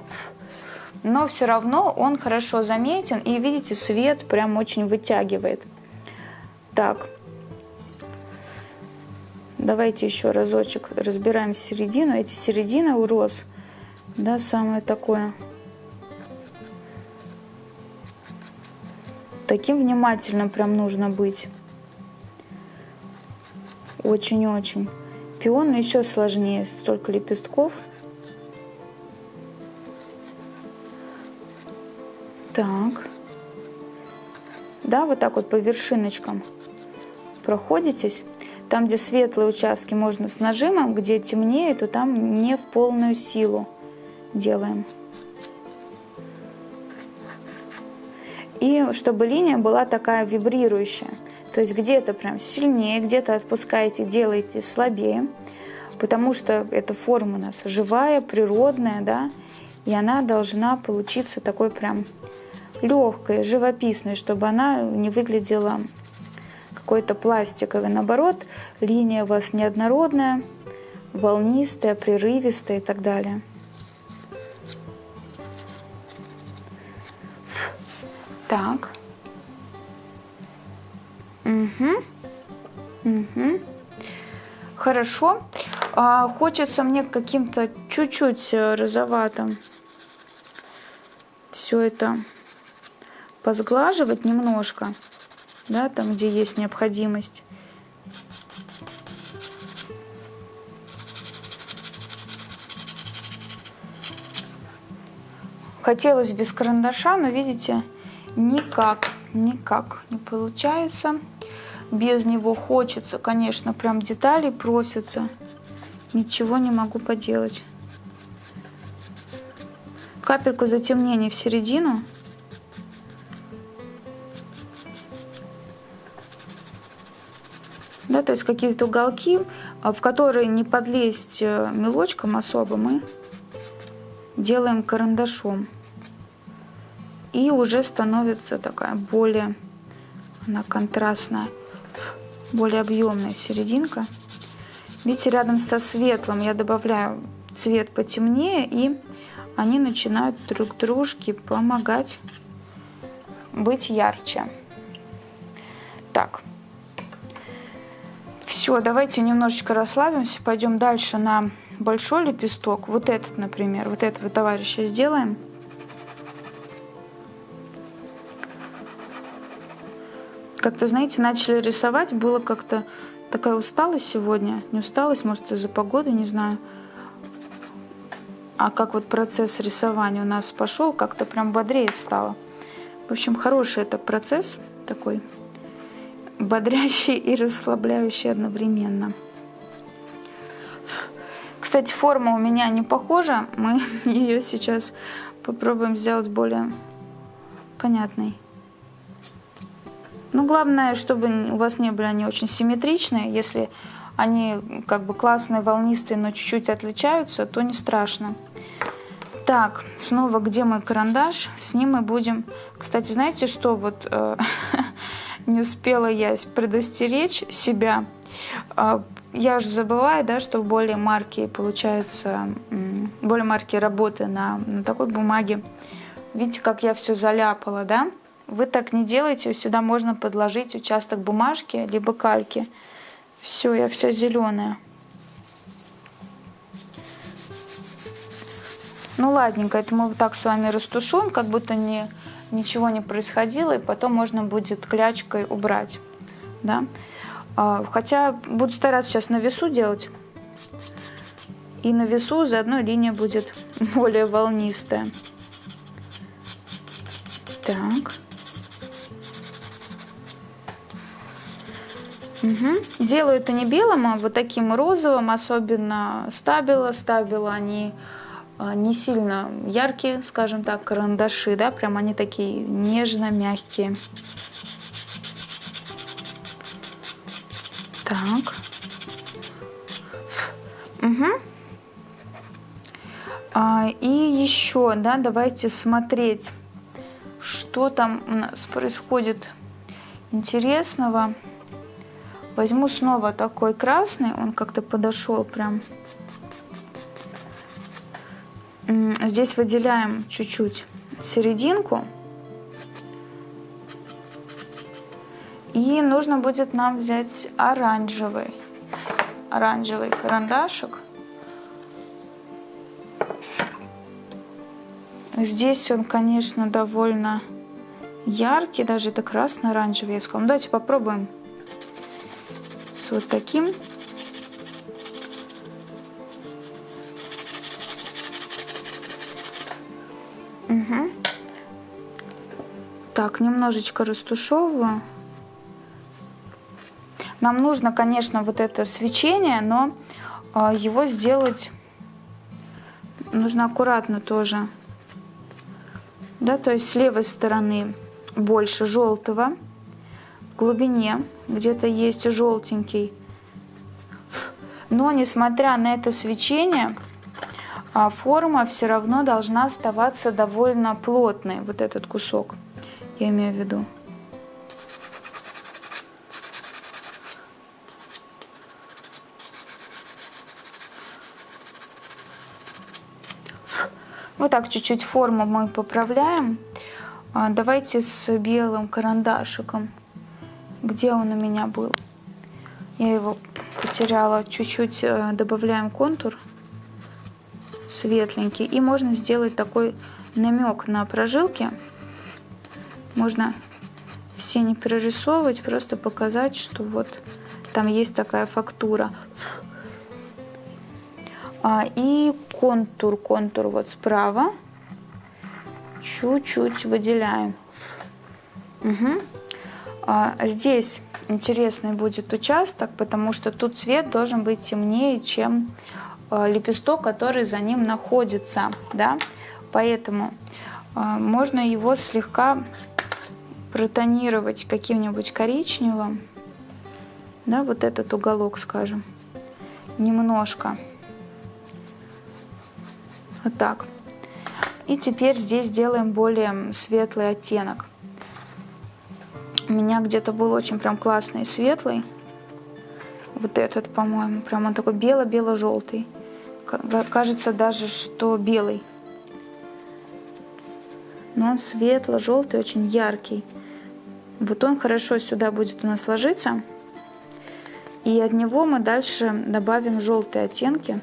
Но все равно он хорошо заметен. И видите, свет прям очень вытягивает. Так. Давайте еще разочек разбираем середину. Эти середины у роз, да, самое такое Таким внимательным прям нужно быть. Очень-очень. Пион еще сложнее, столько лепестков. Так. Да, вот так вот по вершиночкам проходитесь. Там, где светлые участки, можно с нажимом, где темнее, то там не в полную силу делаем. И чтобы линия была такая вибрирующая. То есть где-то прям сильнее, где-то отпускаете, делаете слабее. Потому что эта форма у нас живая, природная, да, и она должна получиться такой прям легкой, живописной, чтобы она не выглядела какой-то пластиковой. Наоборот, линия у вас неоднородная, волнистая, прерывистая и так далее. Так. Угу. Угу. Хорошо. А, хочется мне каким-то чуть-чуть э, розоватым все это посглаживать немножко, да, там, где есть необходимость. Хотелось без карандаша, но видите, никак, никак не получается. Без него хочется, конечно, прям детали просятся. Ничего не могу поделать. Капельку затемнения в середину. Да, то есть какие-то уголки, а, в которые не подлезть э, мелочком особо, мы делаем карандашом и уже становится такая более, она контрастная, более объемная серединка. Видите, рядом со светлым я добавляю цвет потемнее, и они начинают друг дружке помогать быть ярче. Так, все, давайте немножечко расслабимся, пойдем дальше на большой лепесток. Вот этот, например, вот этого товарища сделаем. Как-то, знаете, начали рисовать, было как-то такая усталость сегодня. Не усталость, может, из-за погоды, не знаю. А как вот процесс рисования у нас пошел, как-то прям бодрее стало. В общем, хороший это процесс такой, бодрящий и расслабляющий одновременно. Кстати, форма у меня не похожа. Мы ее сейчас попробуем сделать более понятной. Ну, главное, чтобы у вас не были они очень симметричные. Если они как бы классные, волнистые, но чуть-чуть отличаются, то не страшно. Так, снова где мой карандаш? С ним мы будем... Кстати, знаете что? Вот э, не успела я предостеречь себя. Э, я же забываю, да, что более марки, получается, более марки работы на, на такой бумаге. Видите, как я все заляпала, да? Вы так не делаете, сюда можно подложить участок бумажки, либо кальки. Все, я вся зеленая. Ну ладненько, это мы вот так с вами растушуем, как будто не, ничего не происходило, и потом можно будет клячкой убрать. Да? А, хотя буду стараться сейчас на весу делать. И на весу заодно линия будет более волнистая. Так. Угу. Делаю это не белым, а вот таким розовым, особенно. Стабила они а, не сильно яркие, скажем так, карандаши, да, прям они такие нежно-мягкие. Так. Угу. А, и еще, да, давайте смотреть, что там у нас происходит интересного. Возьму снова такой красный, он как-то подошел прям. Здесь выделяем чуть-чуть серединку. И нужно будет нам взять оранжевый, оранжевый карандашик. Здесь он, конечно, довольно яркий, даже это красно-оранжевый, я сказала. Ну, давайте попробуем с вот таким. Угу. Так, немножечко растушевываю. Нам нужно, конечно, вот это свечение, но а, его сделать нужно аккуратно тоже. Да, то есть с левой стороны больше желтого глубине где-то есть желтенький. Но несмотря на это свечение, а, форма все равно должна оставаться довольно плотной, вот этот кусок, я имею в виду. Вот так чуть-чуть форму мы поправляем. А, давайте с белым карандашиком где он у меня был. Я его потеряла. Чуть-чуть э, добавляем контур светленький. И можно сделать такой намек на прожилки. Можно все не перерисовывать, просто показать, что вот там есть такая фактура. А, и контур, контур вот справа. Чуть-чуть выделяем. Угу. А, здесь интересный будет участок, потому что тут цвет должен быть темнее, чем лепесток, который за ним находится. Да? Поэтому а, можно его слегка протонировать каким-нибудь коричневым. Да, вот этот уголок, скажем, немножко. Вот так. И теперь здесь делаем более светлый оттенок. У меня где-то был очень прям классный светлый. Вот этот, по-моему, прям он такой бело-бело-желтый. Кажется даже, что белый. Но он светло-желтый, очень яркий. Вот он хорошо сюда будет у нас ложиться. И от него мы дальше добавим желтые оттенки.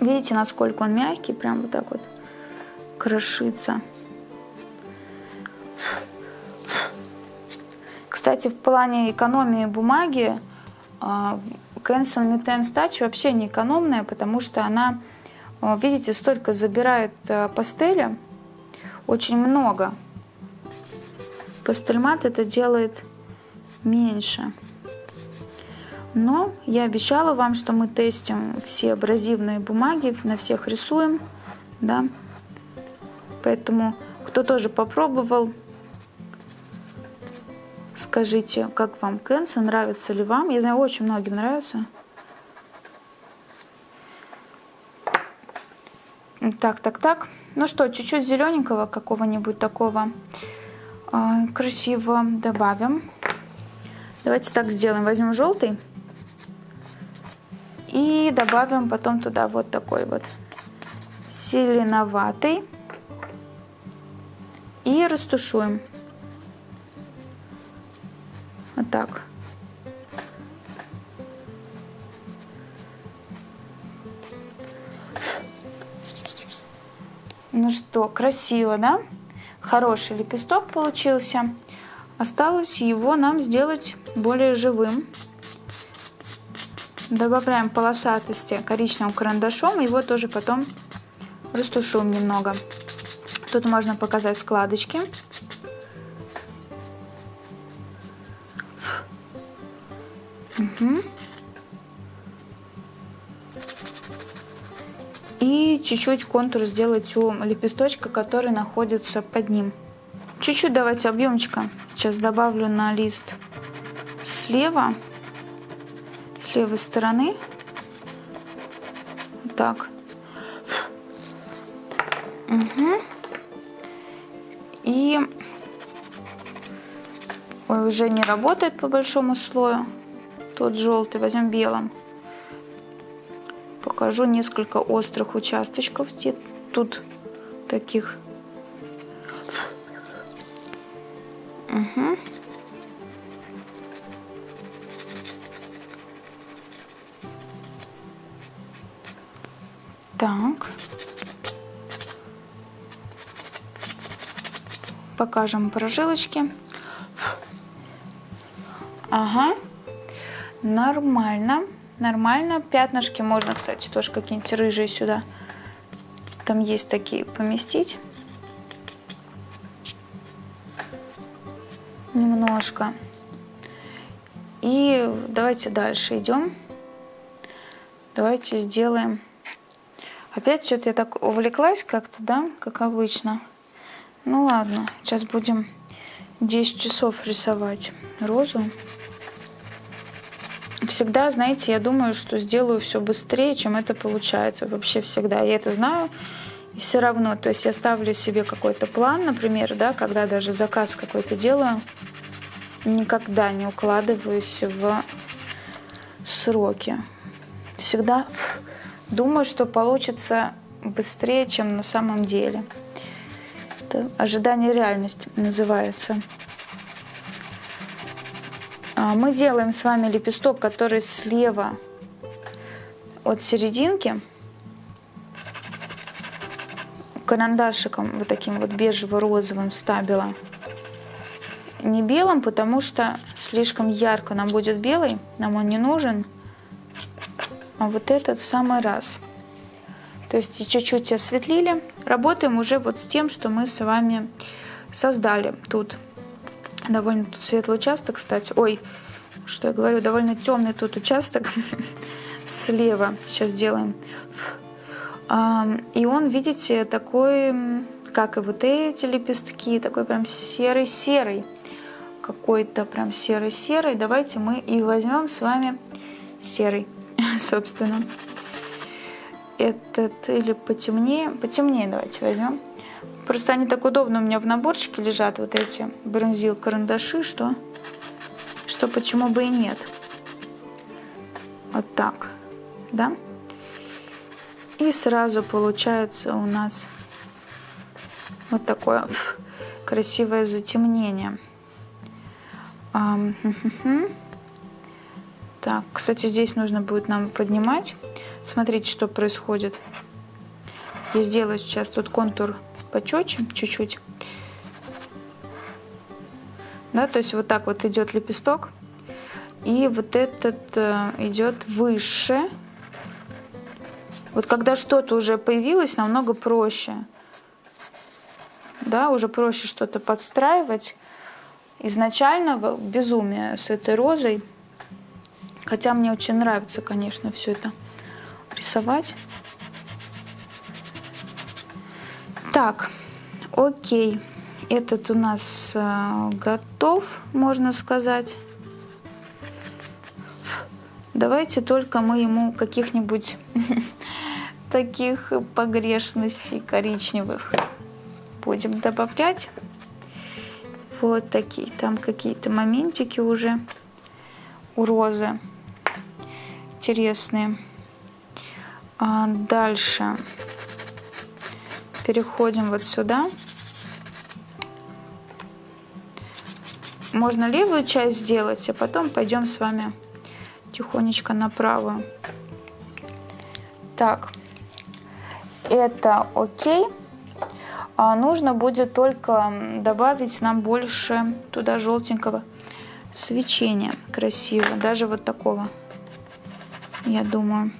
Видите, насколько он мягкий, прям вот так вот крошится. Кстати, в плане экономии бумаги Cancel Mitten Touch вообще не экономная, потому что она, а, видите, столько забирает а, пастели, очень много. Пастельмат это делает меньше. Но я обещала вам, что мы тестим все абразивные бумаги, на всех рисуем, да. Поэтому, кто тоже попробовал, Скажите, как вам Кэнса, нравится ли вам? Я знаю, очень многим нравится. Так, так, так. Ну что, чуть-чуть зелененького какого-нибудь такого э, красивого добавим. Давайте так сделаем. Возьмем желтый и добавим потом туда вот такой вот зеленоватый и растушуем. Вот так. Ну что, красиво, да? Хороший лепесток получился. Осталось его нам сделать более живым. Добавляем полосатости коричневым карандашом. Его тоже потом растушуем немного. Тут можно показать складочки. Угу. И чуть-чуть контур сделать у лепесточка, который находится под ним. Чуть-чуть давайте объемчика сейчас добавлю на лист слева, с левой стороны. Так. Угу. И Ой, уже не работает по большому слою тот желтый, возьмем белым. Покажу несколько острых участочков тут таких. Угу. Так. Покажем прожилочки. Ага. Нормально, нормально. Пятнышки можно, кстати, тоже какие-нибудь рыжие сюда. Там есть такие поместить. Немножко. И давайте дальше идем. Давайте сделаем... Опять что-то я так увлеклась как-то, да, как обычно. Ну ладно, сейчас будем 10 часов рисовать розу всегда, знаете, я думаю, что сделаю все быстрее, чем это получается. Вообще всегда. Я это знаю. И все равно, то есть я ставлю себе какой-то план, например, да, когда даже заказ какой-то делаю, никогда не укладываюсь в сроки. Всегда думаю, что получится быстрее, чем на самом деле. Это ожидание реальности называется. А, мы делаем с вами лепесток, который слева от серединки. карандашиком вот таким вот бежево-розовым стабила. Не белым, потому что слишком ярко нам будет белый, нам он не нужен. А вот этот в самый раз. То есть чуть-чуть осветлили. Работаем уже вот с тем, что мы с вами создали тут. Довольно тут светлый участок, кстати. Ой, что я говорю, довольно темный тут участок слева. Сейчас делаем. И он, видите, такой, как и вот эти лепестки, такой прям серый-серый. Какой-то прям серый-серый. Давайте мы и возьмем с вами серый, собственно. Этот или потемнее. Потемнее давайте возьмем. Просто они так удобно у меня в наборчике лежат, вот эти бронзил карандаши, что, что почему бы и нет. Вот так, да? И сразу получается у нас вот такое красивое затемнение. Так, кстати, здесь нужно будет нам поднимать. Смотрите, что происходит. Я сделаю сейчас тут контур почетче, чуть-чуть. Да, то есть вот так вот идет лепесток. И вот этот э, идет выше. Вот когда что-то уже появилось, намного проще. Да, уже проще что-то подстраивать. Изначально безумие с этой розой. Хотя мне очень нравится, конечно, все это рисовать. Так, окей. Этот у нас э, готов, можно сказать. Давайте только мы ему каких-нибудь таких погрешностей коричневых будем добавлять. Вот такие, там какие-то моментики уже у розы интересные. А дальше переходим вот сюда. Можно левую часть сделать, а потом пойдем с вами тихонечко на правую. Так, это окей. А нужно будет только добавить нам больше туда желтенького свечения красиво, даже вот такого, я думаю.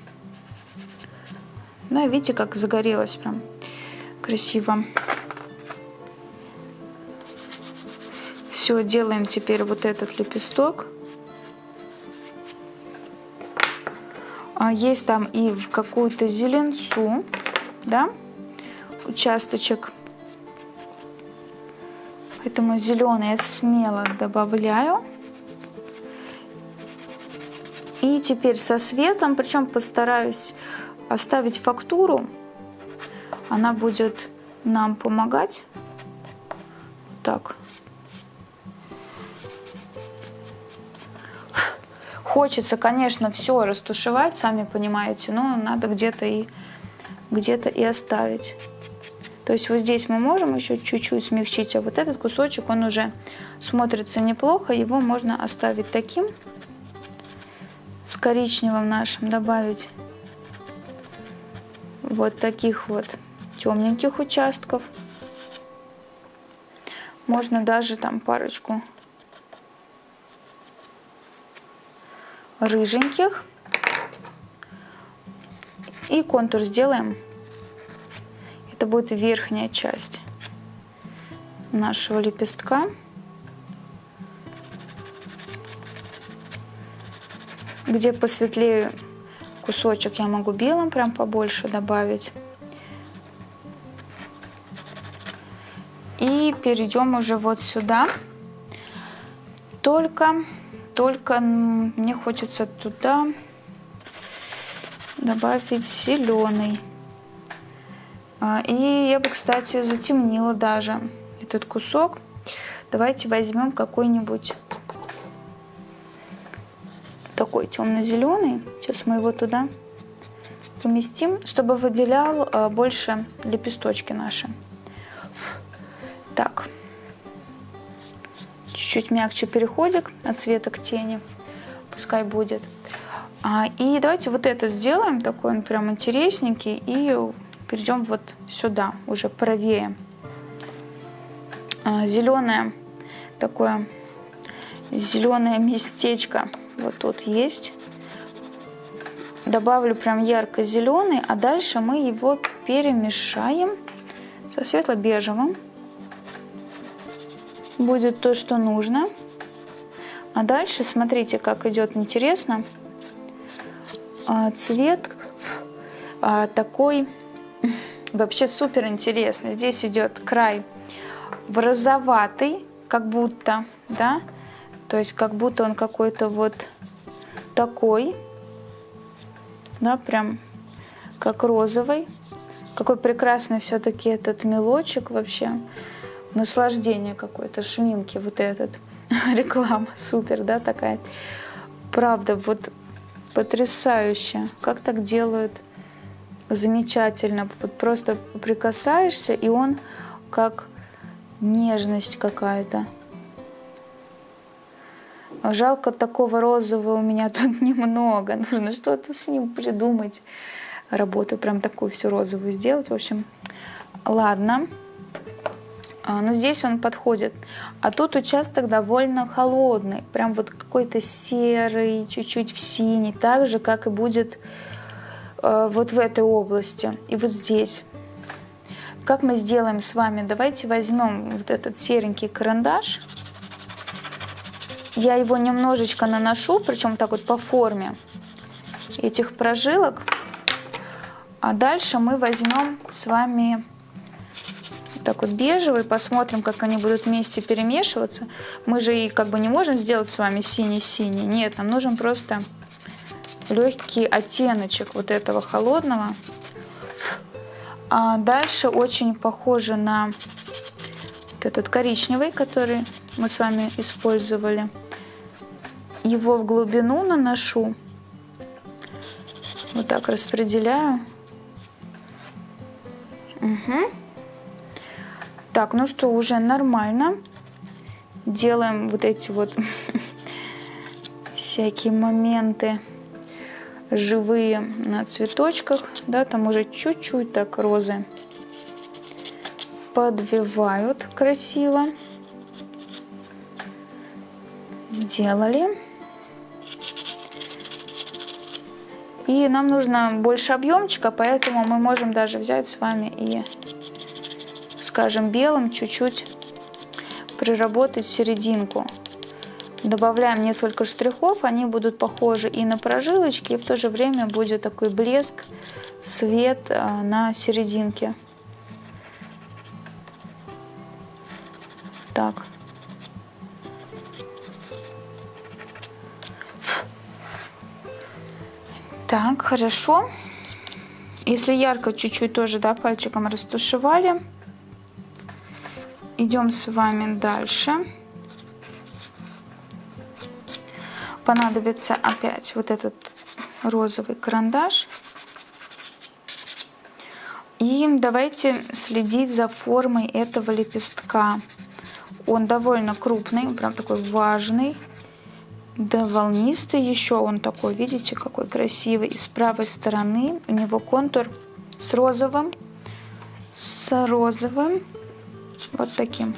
Ну, видите, как загорелось прям красиво. Все, делаем теперь вот этот лепесток. А есть там и в какую-то зеленцу, да, участочек. Поэтому зеленый я смело добавляю. И теперь со светом, причем постараюсь оставить фактуру. Она будет нам помогать. Так. Хочется, конечно, все растушевать, сами понимаете, но надо где-то и где-то и оставить. То есть вот здесь мы можем еще чуть-чуть смягчить, а вот этот кусочек, он уже смотрится неплохо, его можно оставить таким, с коричневым нашим добавить вот таких вот темненьких участков. Можно даже там парочку рыженьких. И контур сделаем. Это будет верхняя часть нашего лепестка. Где посветлее кусочек, я могу белым прям побольше добавить. И перейдем уже вот сюда. Только только мне хочется туда добавить зеленый. А, и я бы, кстати, затемнила даже этот кусок. Давайте возьмем какой-нибудь такой темно-зеленый. Сейчас мы его туда поместим, чтобы выделял а, больше лепесточки наши. Чуть-чуть мягче переходик от цвета к тени, пускай будет. А, и давайте вот это сделаем, такой он прям интересненький, и перейдем вот сюда, уже правее. А, зеленое такое зеленое местечко вот тут есть. Добавлю прям ярко-зеленый, а дальше мы его перемешаем со светло-бежевым. Будет то, что нужно. А дальше смотрите, как идет интересно. А, цвет а, такой вообще супер интересный. Здесь идет край в розоватый, как будто, да, то есть как будто он какой-то вот такой, да, прям как розовый. Какой прекрасный все-таки этот мелочек вообще. Наслаждение какое-то, шминки вот этот. Реклама супер, да, такая. Правда, вот потрясающе. Как так делают? Замечательно. Вот просто прикасаешься, и он как нежность какая-то. Жалко, такого розового у меня тут немного. Нужно что-то с ним придумать. Работу прям такую всю розовую сделать. В общем, ладно. А, но здесь он подходит. А тут участок довольно холодный. Прям вот какой-то серый, чуть-чуть в синий. Так же, как и будет э, вот в этой области. И вот здесь. Как мы сделаем с вами? Давайте возьмем вот этот серенький карандаш. Я его немножечко наношу, причем так вот по форме этих прожилок. А дальше мы возьмем с вами так вот бежевый, посмотрим, как они будут вместе перемешиваться. Мы же и как бы не можем сделать с вами синий-синий. Нет, нам нужен просто легкий оттеночек вот этого холодного. А дальше очень похоже на вот этот коричневый, который мы с вами использовали его в глубину наношу. Вот так распределяю. Угу. Так, ну что, уже нормально. Делаем вот эти вот всякие моменты живые на цветочках. Да, там уже чуть-чуть так розы подвивают красиво. Сделали. И нам нужно больше объемчика, поэтому мы можем даже взять с вами и, скажем, белым чуть-чуть приработать серединку. Добавляем несколько штрихов, они будут похожи и на прожилочки, и в то же время будет такой блеск, свет э, на серединке. Так. Так, хорошо. Если ярко, чуть-чуть тоже, да, пальчиком растушевали. Идем с вами дальше. Понадобится опять вот этот розовый карандаш. И давайте следить за формой этого лепестка. Он довольно крупный, прям такой важный. Да, волнистый еще он такой, видите, какой красивый. И с правой стороны у него контур с розовым, с розовым, вот таким.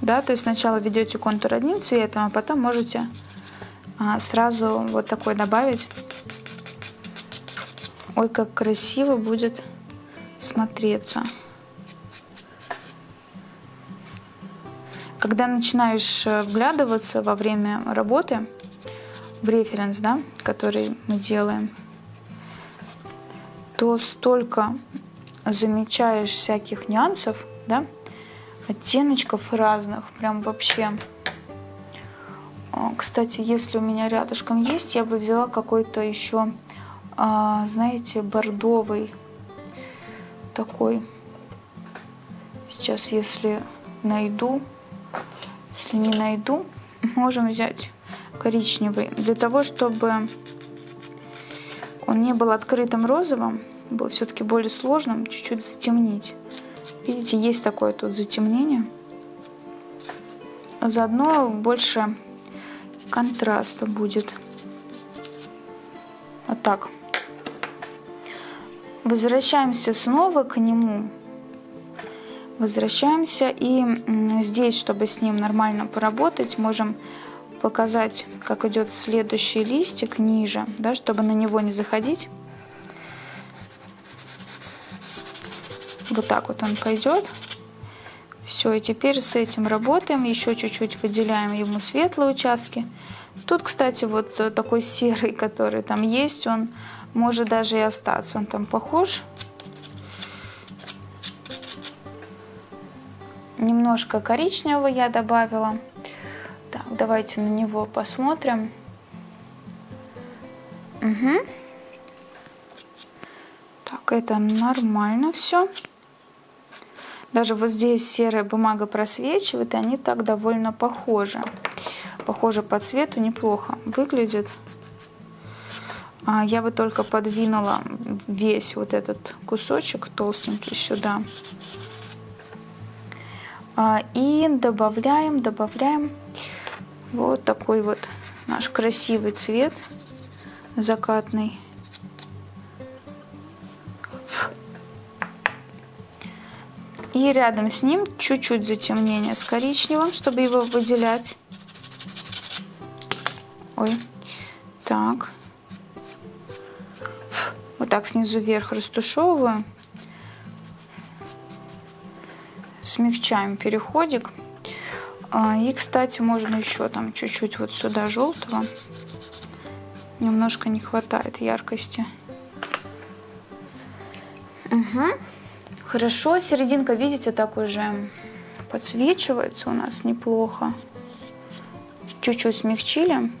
Да, то есть сначала ведете контур одним цветом, а потом можете а, сразу вот такой добавить. Ой, как красиво будет смотреться. Когда начинаешь э, вглядываться во время работы в референс, да, который мы делаем, то столько замечаешь всяких нюансов, да, оттеночков разных, прям вообще. Кстати, если у меня рядышком есть, я бы взяла какой-то еще, а, знаете, бордовый такой. Сейчас, если найду, если не найду, можем взять коричневый. Для того, чтобы он не был открытым розовым, был все-таки более сложным, чуть-чуть затемнить. Видите, есть такое тут затемнение. Заодно больше контраста будет. Вот так. Возвращаемся снова к нему. Возвращаемся и здесь, чтобы с ним нормально поработать, можем показать, как идет следующий листик ниже, да, чтобы на него не заходить. Вот так вот он пойдет. Все, и теперь с этим работаем, еще чуть-чуть выделяем ему светлые участки. Тут, кстати, вот такой серый, который там есть, он может даже и остаться. Он там похож. Немножко коричневого я добавила. Так, давайте на него посмотрим. Угу. Так, это нормально все. Даже вот здесь серая бумага просвечивает, и они так довольно похожи. Похоже по цвету, неплохо выглядит. А, я бы только подвинула весь вот этот кусочек толстенький сюда. А, и добавляем, добавляем вот такой вот наш красивый цвет закатный. И рядом с ним чуть-чуть затемнение с коричневым, чтобы его выделять. Ой, так так снизу вверх растушевываю. Смягчаем переходик. А, и, кстати, можно еще там чуть-чуть вот сюда желтого. Немножко не хватает яркости. Угу. Хорошо, серединка, видите, так уже подсвечивается у нас неплохо. Чуть-чуть смягчили.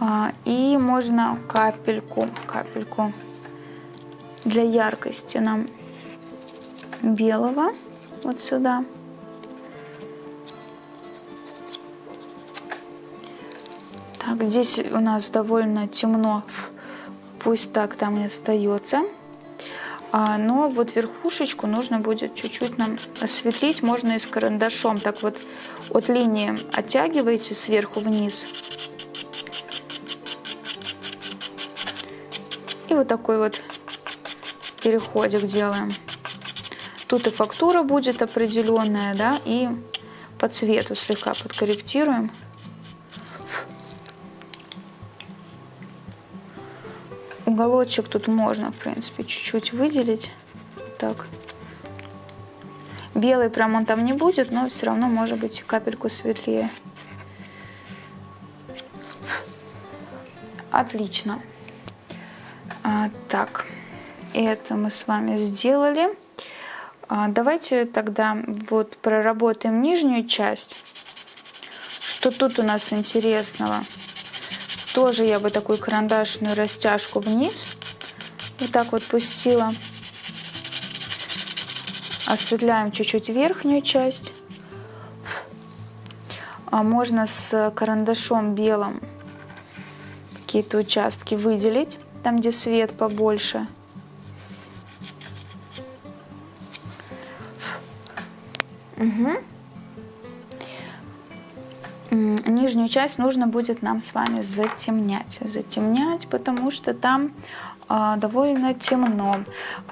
А, и можно капельку, капельку для яркости нам белого вот сюда. Так, здесь у нас довольно темно, пусть так там и остается. А, но вот верхушечку нужно будет чуть-чуть нам осветлить, можно и с карандашом. Так вот от линии оттягиваете сверху вниз И вот такой вот переходик делаем. Тут и фактура будет определенная, да, и по цвету слегка подкорректируем. Уголочек тут можно, в принципе, чуть-чуть выделить. Так. Белый прям он там не будет, но все равно может быть капельку светлее. Отлично. А, так, это мы с вами сделали. А, давайте тогда вот проработаем нижнюю часть. Что тут у нас интересного? Тоже я бы такую карандашную растяжку вниз. Вот так вот пустила. Осветляем чуть-чуть верхнюю часть. А можно с карандашом белым какие-то участки выделить там, где свет побольше. Угу. Нижнюю часть нужно будет нам с вами затемнять. Затемнять, потому что там э, довольно темно.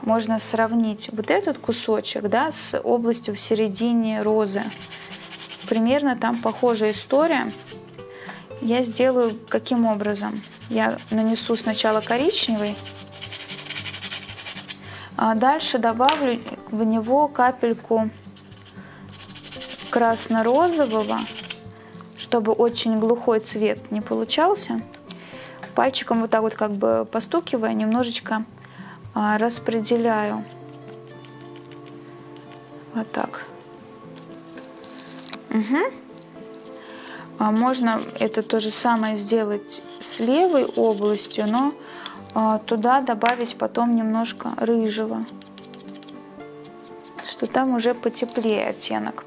Можно сравнить вот этот кусочек да, с областью в середине розы. Примерно там похожая история. Я сделаю каким образом? Я нанесу сначала коричневый, а дальше добавлю в него капельку красно-розового, чтобы очень глухой цвет не получался. Пальчиком вот так вот как бы постукивая, немножечко а, распределяю. Вот так. Угу. А можно это то же самое сделать с левой областью, но а, туда добавить потом немножко рыжего, что там уже потеплее оттенок.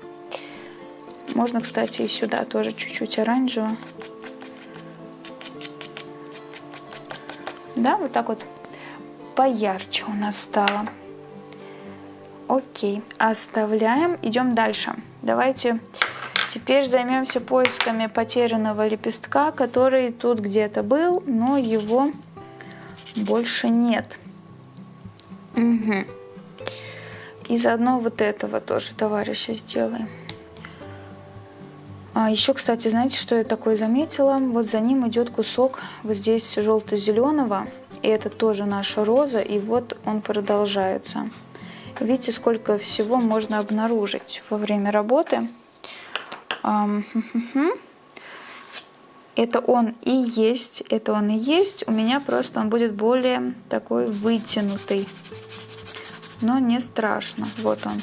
Можно, кстати, и сюда тоже чуть-чуть оранжевого. Да, вот так вот поярче у нас стало. Окей, оставляем, идем дальше. Давайте Теперь займемся поисками потерянного лепестка, который тут где-то был, но его больше нет. Угу. И заодно вот этого тоже товарища сделаем. А еще, кстати, знаете, что я такое заметила? Вот за ним идет кусок вот здесь желто-зеленого. И это тоже наша роза. И вот он продолжается. Видите, сколько всего можно обнаружить во время работы. Это он и есть, это он и есть. У меня просто он будет более такой вытянутый. Но не страшно. Вот он.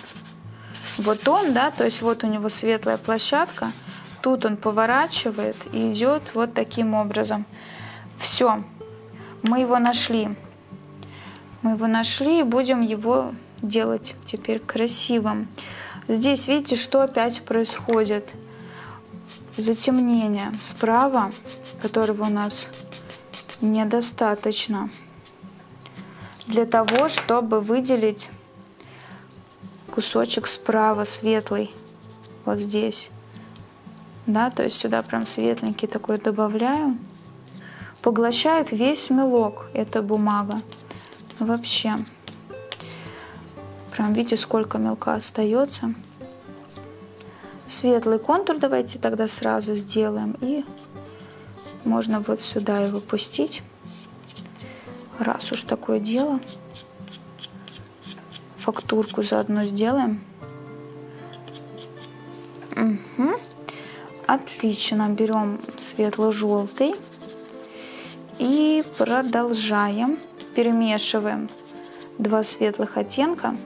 Вот он, да, то есть вот у него светлая площадка. Тут он поворачивает и идет вот таким образом. Все, мы его нашли. Мы его нашли и будем его делать теперь красивым. Здесь видите, что опять происходит? Затемнение справа, которого у нас недостаточно для того, чтобы выделить кусочек справа светлый, вот здесь. Да, то есть сюда прям светленький такой добавляю. Поглощает весь мелок эта бумага. Вообще. Прям видите, сколько мелка остается. Светлый контур давайте тогда сразу сделаем. И можно вот сюда его пустить. Раз уж такое дело. Фактурку заодно сделаем. Угу. Отлично. Берем светло-желтый. И продолжаем. Перемешиваем два светлых оттенка.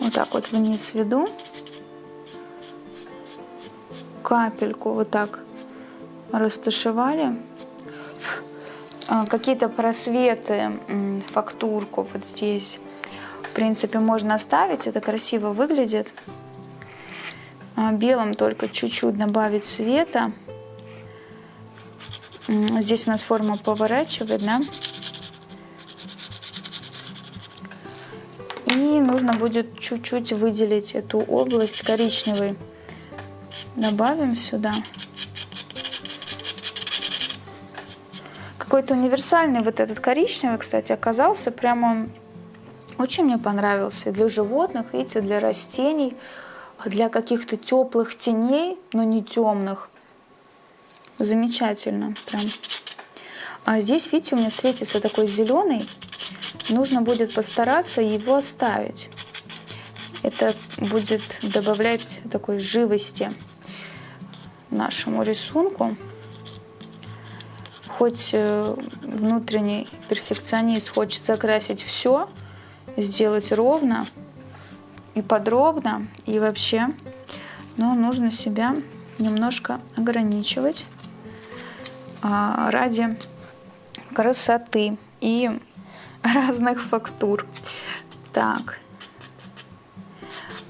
Вот так вот вниз веду. Капельку вот так растушевали. А, какие-то просветы, фактурку вот здесь, принципе, можно оставить. Это красиво выглядит. А, белым только чуть-чуть добавить цвета. Здесь у нас форма поворачивает, да? И нужно будет чуть-чуть выделить эту область коричневой. Добавим сюда. Какой-то универсальный вот этот коричневый, кстати, оказался. Прямо он очень мне понравился. для животных, видите, для растений, для каких-то теплых теней, но не темных. Замечательно прям. А здесь, видите, у меня светится такой зеленый нужно будет постараться его оставить. Это будет добавлять такой живости нашему рисунку. Хоть э, внутренний перфекционист хочет закрасить все, сделать ровно и подробно, и вообще, но нужно себя немножко ограничивать а, ради красоты и разных фактур. Так.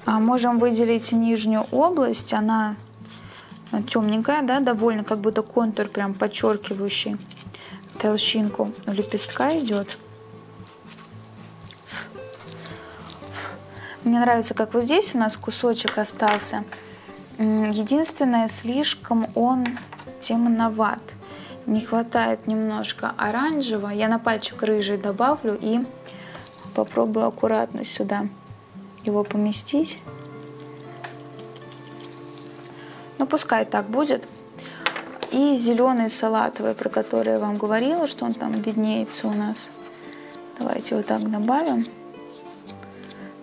А можем выделить нижнюю область. Она темненькая, да, довольно, как будто контур прям подчеркивающий толщинку лепестка идет. Мне нравится, как вот здесь у нас кусочек остался. Единственное, слишком он темноват не хватает немножко оранжевого. Я на пальчик рыжий добавлю и попробую аккуратно сюда его поместить. Ну, пускай так будет. И зеленый салатовый, про который я вам говорила, что он там виднеется у нас. Давайте вот так добавим.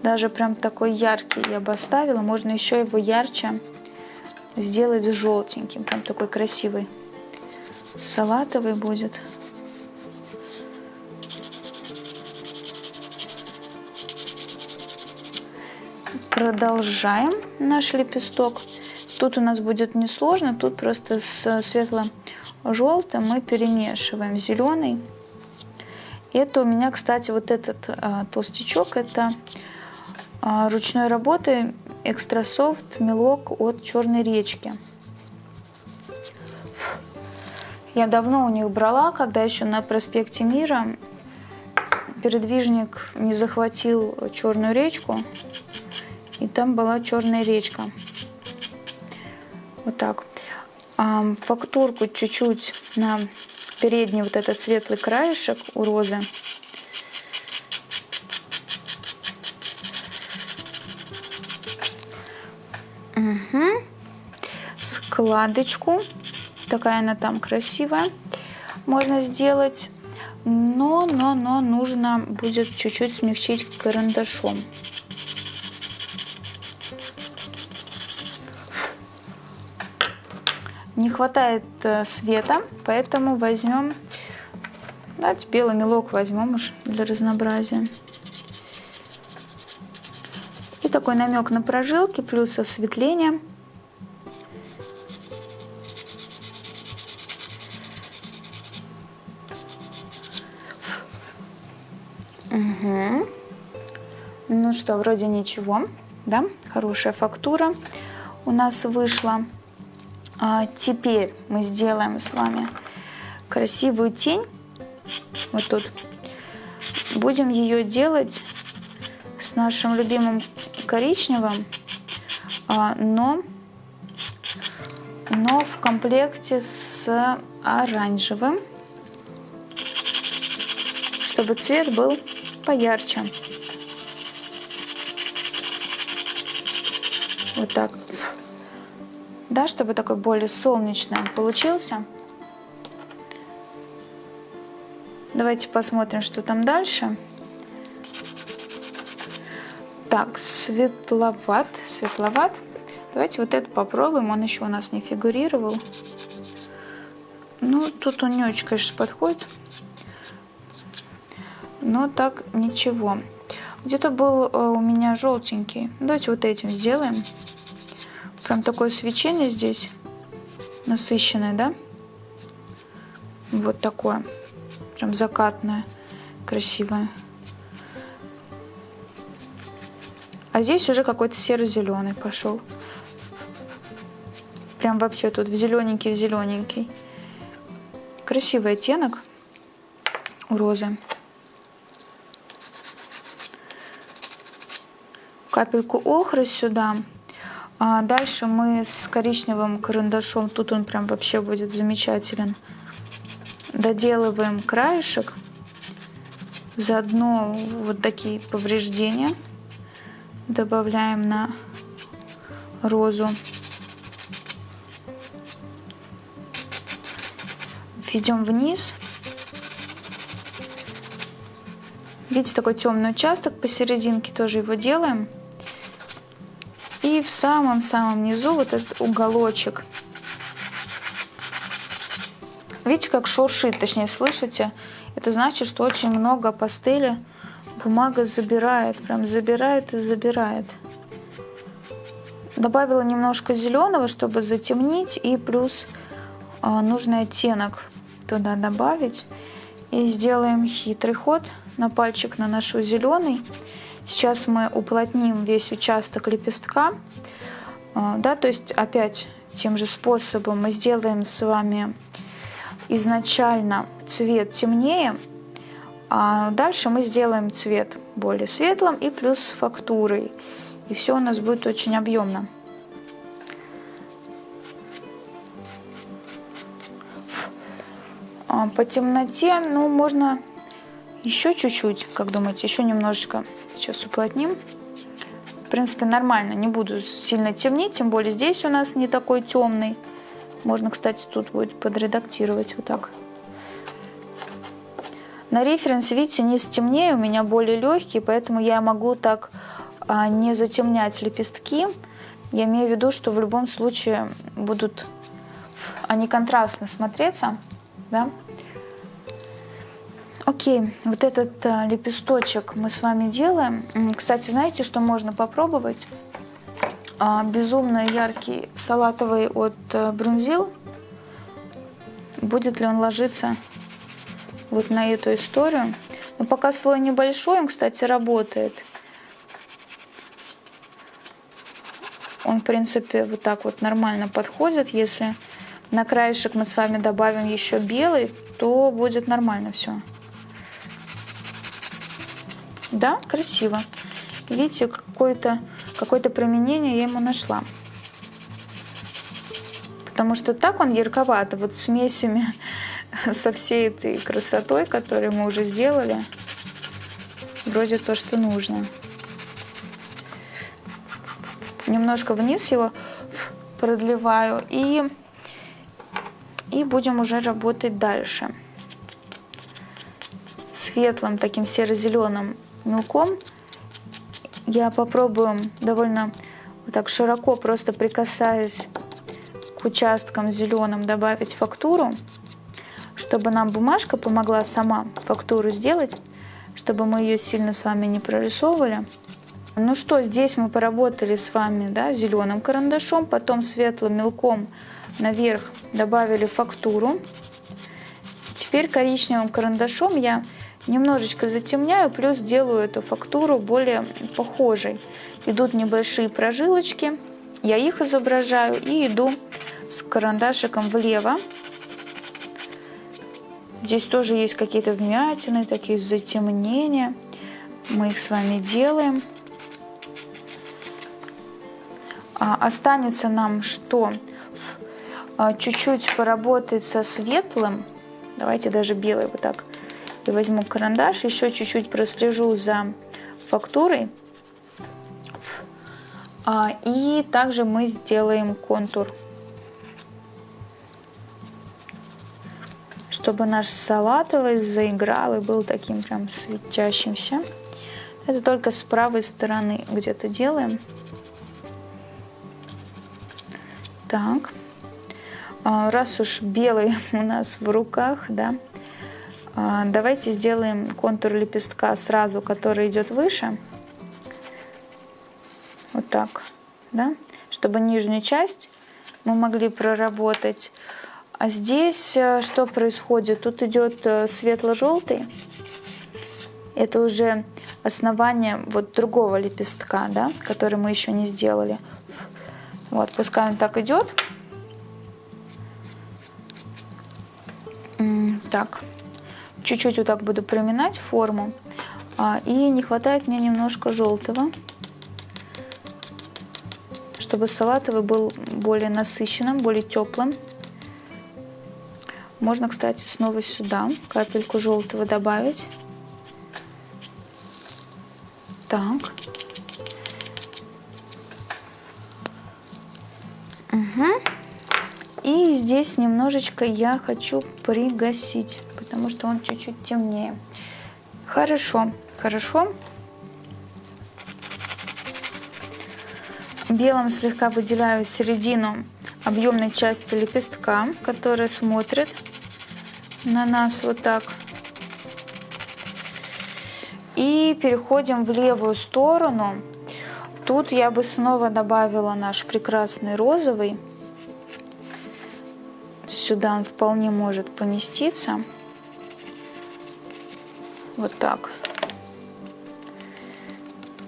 Даже прям такой яркий я бы оставила. Можно еще его ярче сделать желтеньким. Прям такой красивый салатовый будет. Продолжаем наш лепесток. Тут у нас будет несложно, тут просто с светло-желтым мы перемешиваем зеленый. Это у меня, кстати, вот этот а, толстячок, это ручной работы экстрасофт мелок от Черной речки. Я давно у них брала, когда еще на проспекте Мира передвижник не захватил Черную речку, и там была Черная речка. Вот так. Фактурку чуть-чуть на передний вот этот светлый краешек у розы. Угу. Складочку. Такая она там красивая. Можно сделать. Но, но, но нужно будет чуть-чуть смягчить карандашом. Не хватает э, света, поэтому возьмем, давайте белый мелок возьмем уж для разнообразия. Такой намек на прожилки плюс осветление. Угу. Ну что, вроде ничего, да? Хорошая фактура у нас вышла. А теперь мы сделаем с вами красивую тень. Вот тут. Будем ее делать с нашим любимым коричневым, а, но, но в комплекте с оранжевым, чтобы цвет был поярче. Вот так да, чтобы такой более солнечный получился. Давайте посмотрим, что там дальше. Так, светловат, светловат. Давайте вот это попробуем, он еще у нас не фигурировал. Ну, тут он не очень, конечно, подходит. Но так ничего. Где-то был э, у меня желтенький. Давайте вот этим сделаем. Прям такое свечение здесь насыщенное, да? Вот такое. Прям закатное, красивое. А здесь уже какой-то серо-зеленый пошел. Прям вообще тут в зелененький, в зелененький. Красивый оттенок у розы. Капельку охры сюда. А дальше мы с коричневым карандашом, тут он прям вообще будет замечателен, доделываем краешек. Заодно вот такие повреждения добавляем на розу. Ведем вниз. Видите, такой темный участок посерединке, тоже его делаем. И в самом-самом низу вот этот уголочек. Видите, как шуршит, точнее, слышите? Это значит, что очень много пастели бумага забирает, прям забирает и забирает. Добавила немножко зеленого, чтобы затемнить, и плюс э, нужный оттенок туда добавить. И сделаем хитрый ход. На пальчик наношу зеленый. Сейчас мы уплотним весь участок лепестка. А, да, то есть опять тем же способом мы сделаем с вами изначально цвет темнее, а дальше мы сделаем цвет более светлым и плюс фактурой. И все у нас будет очень объемно. А, по темноте, ну, можно еще чуть-чуть, как думаете, еще немножечко сейчас уплотним. В принципе, нормально, не буду сильно темнить, тем более здесь у нас не такой темный. Можно, кстати, тут будет подредактировать вот так. На референсе, видите, низ темнее, у меня более легкий, поэтому я могу так а, не затемнять лепестки. Я имею в виду, что в любом случае будут они контрастно смотреться, да, Окей, вот этот а, лепесточек мы с вами делаем. Кстати, знаете, что можно попробовать? А, безумно яркий салатовый от а, Брунзил. Будет ли он ложиться вот на эту историю? Но пока слой небольшой, он, кстати, работает. Он, в принципе, вот так вот нормально подходит. Если на краешек мы с вами добавим еще белый, то будет нормально все. Да, красиво. Видите, какое-то какое, применение я ему нашла. Потому что так он ярковато, вот смесями со всей этой красотой, которую мы уже сделали, вроде то, что нужно. Немножко вниз его продлеваю и, и будем уже работать дальше. Светлым таким серо-зеленым мелком я попробую довольно вот так широко, просто прикасаясь к участкам зеленым, добавить фактуру, чтобы нам бумажка помогла сама фактуру сделать, чтобы мы ее сильно с вами не прорисовывали. Ну что, здесь мы поработали с вами да, зеленым карандашом, потом светлым мелком наверх добавили фактуру. Теперь коричневым карандашом я немножечко затемняю, плюс делаю эту фактуру более похожей. Идут небольшие прожилочки, я их изображаю и иду с карандашиком влево. Здесь тоже есть какие-то вмятины, такие затемнения. Мы их с вами делаем. А, останется нам что? А, чуть-чуть поработать со светлым. Давайте даже белый вот так. И возьму карандаш, еще чуть-чуть прослежу за фактурой. А, и также мы сделаем контур. Чтобы наш салатовый заиграл и был таким прям светящимся. Это только с правой стороны где-то делаем. Так, а, раз уж белый у нас в руках, да, а, давайте сделаем контур лепестка сразу, который идет выше. Вот так, да, чтобы нижнюю часть мы могли проработать. А здесь э, что происходит? Тут идет э, светло-желтый. Это уже основание вот другого лепестка, да, который мы еще не сделали. Вот, пускай он так идет. Так, чуть-чуть вот так буду приминать форму. А, и не хватает мне немножко желтого, чтобы салатовый был более насыщенным, более теплым. Можно, кстати, снова сюда капельку желтого добавить. Так. Угу. И здесь немножечко я хочу пригасить, потому что он чуть-чуть темнее. Хорошо, хорошо. Белым слегка выделяю середину объемной части лепестка, которая смотрит на нас вот так. И переходим в левую сторону. Тут я бы снова добавила наш прекрасный розовый. Сюда он вполне может поместиться. Вот так.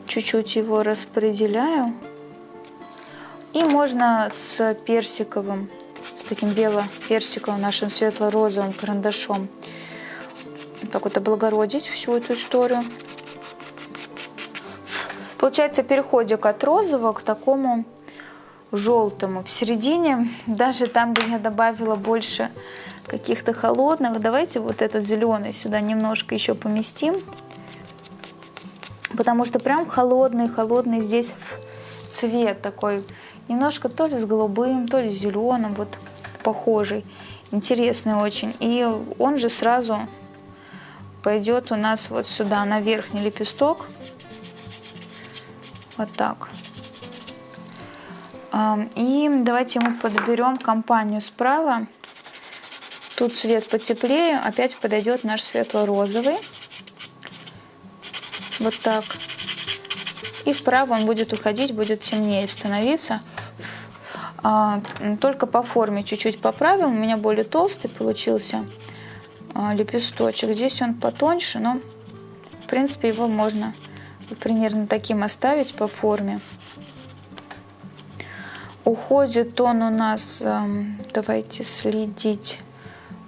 Чуть-чуть его распределяю. И можно с персиковым, с таким бело-персиковым, нашим светло-розовым карандашом так вот облагородить всю эту историю. Получается переходик от розового к такому желтому. В середине, даже там, где я добавила больше каких-то холодных, давайте вот этот зеленый сюда немножко еще поместим. Потому что прям холодный-холодный здесь цвет такой. Немножко то ли с голубым, то ли с зеленым, вот похожий. Интересный очень. И он же сразу пойдет у нас вот сюда, на верхний лепесток. Вот так. И давайте мы подберем компанию справа. Тут цвет потеплее, опять подойдет наш светло-розовый. Вот так. И вправо он будет уходить, будет темнее становиться. А, только по форме чуть-чуть поправим. У меня более толстый получился а, лепесточек. Здесь он потоньше, но в принципе его можно примерно таким оставить по форме. Уходит он у нас, эм, давайте следить,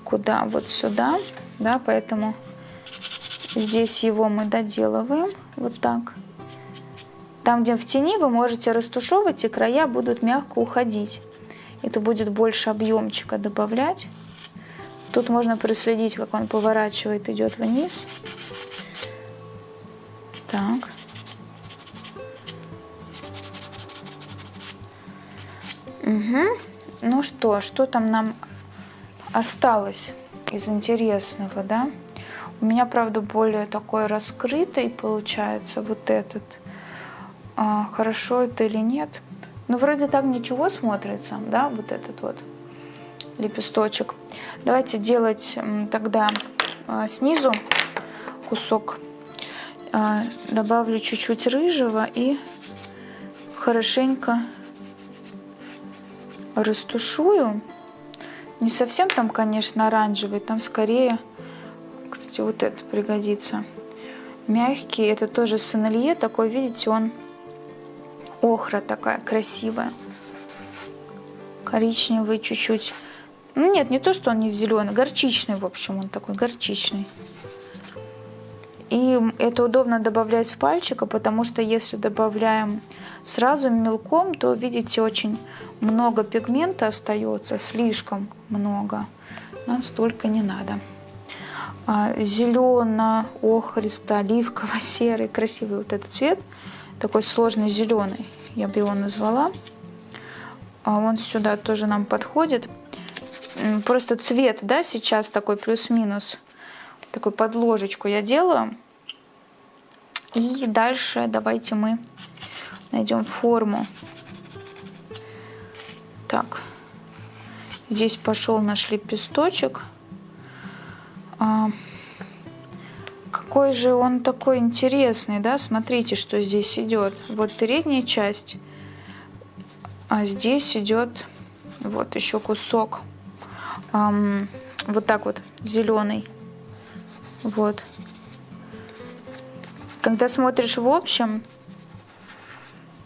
куда, вот сюда, да, поэтому здесь его мы доделываем, вот так. Там, где в тени, вы можете растушевывать, и края будут мягко уходить. Это будет больше объемчика добавлять. Тут можно проследить, как он поворачивает, идет вниз. Так. Угу. Ну что, что там нам осталось из интересного, да? У меня, правда, более такой раскрытый получается вот этот. А, хорошо это или нет? Ну, вроде так ничего смотрится, да, вот этот вот лепесточек. Давайте делать тогда а, снизу кусок. А, добавлю чуть-чуть рыжего и хорошенько растушую. Не совсем там, конечно, оранжевый, там скорее, кстати, вот это пригодится. Мягкий, это тоже сенелье, такой, видите, он охра такая красивая. Коричневый чуть-чуть. Ну нет, не то, что он не зеленый, горчичный, в общем, он такой горчичный. И это удобно добавлять с пальчика, потому что если добавляем сразу мелком, то, видите, очень много пигмента остается, слишком много. Нам столько не надо. А, Зелено, охристо, оливково-серый, красивый вот этот цвет, такой сложный зеленый, я бы его назвала. А он сюда тоже нам подходит. Просто цвет, да, сейчас такой плюс-минус такую подложечку я делаю. И дальше давайте мы найдем форму. Так, здесь пошел наш лепесточек. А, какой же он такой интересный, да? Смотрите, что здесь идет. Вот передняя часть, а здесь идет вот еще кусок. Эм, вот так вот зеленый. Вот. Когда смотришь в общем,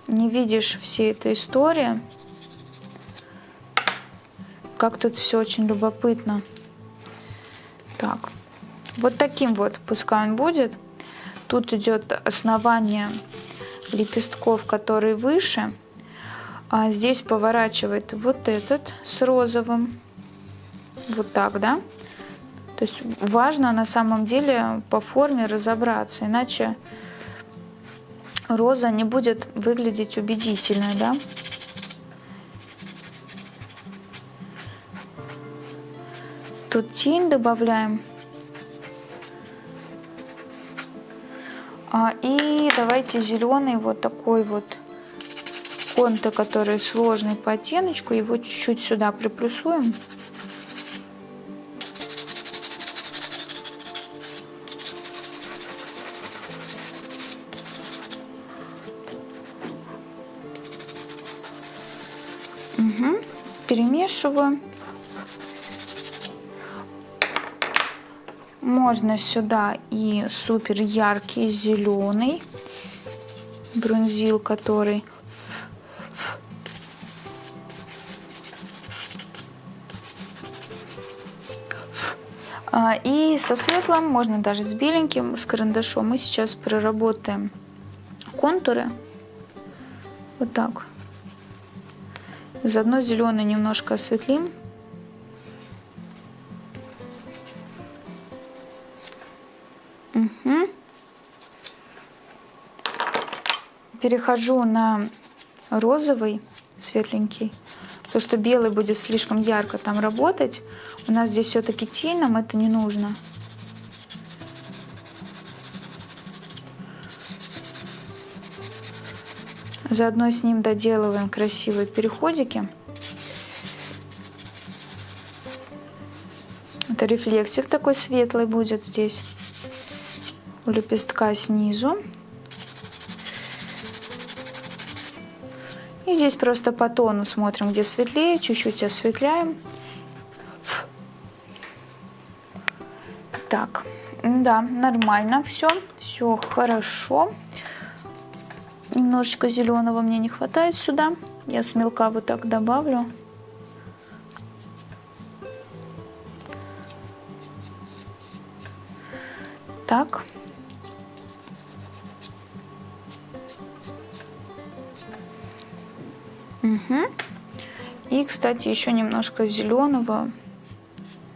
не видишь всей этой истории, как тут все очень любопытно. Вот таким вот пускай он будет. Тут идет основание лепестков, которые выше. А здесь поворачивает вот этот с розовым. Вот так, да? То есть важно на самом деле по форме разобраться, иначе роза не будет выглядеть убедительно, да? Тут тень добавляем. И давайте зеленый вот такой вот конто, который сложный по оттеночку, его чуть-чуть сюда приплюсуем. перемешиваю. Можно сюда и супер яркий зеленый бронзил, который а, И со светлым, можно даже с беленьким, с карандашом. Мы сейчас проработаем контуры. Вот так. Заодно зеленый немножко осветлим. Перехожу на розовый, светленький, потому что белый будет слишком ярко там работать. У нас здесь все-таки тень, нам это не нужно. Заодно с ним доделываем красивые переходики. Это рефлексик такой светлый будет здесь. У лепестка снизу. Здесь просто по тону смотрим, где светлее, чуть-чуть осветляем. Так, да, нормально все, все хорошо. Немножечко зеленого мне не хватает сюда. Я с мелка вот так добавлю. Так. Угу. И, кстати, еще немножко зеленого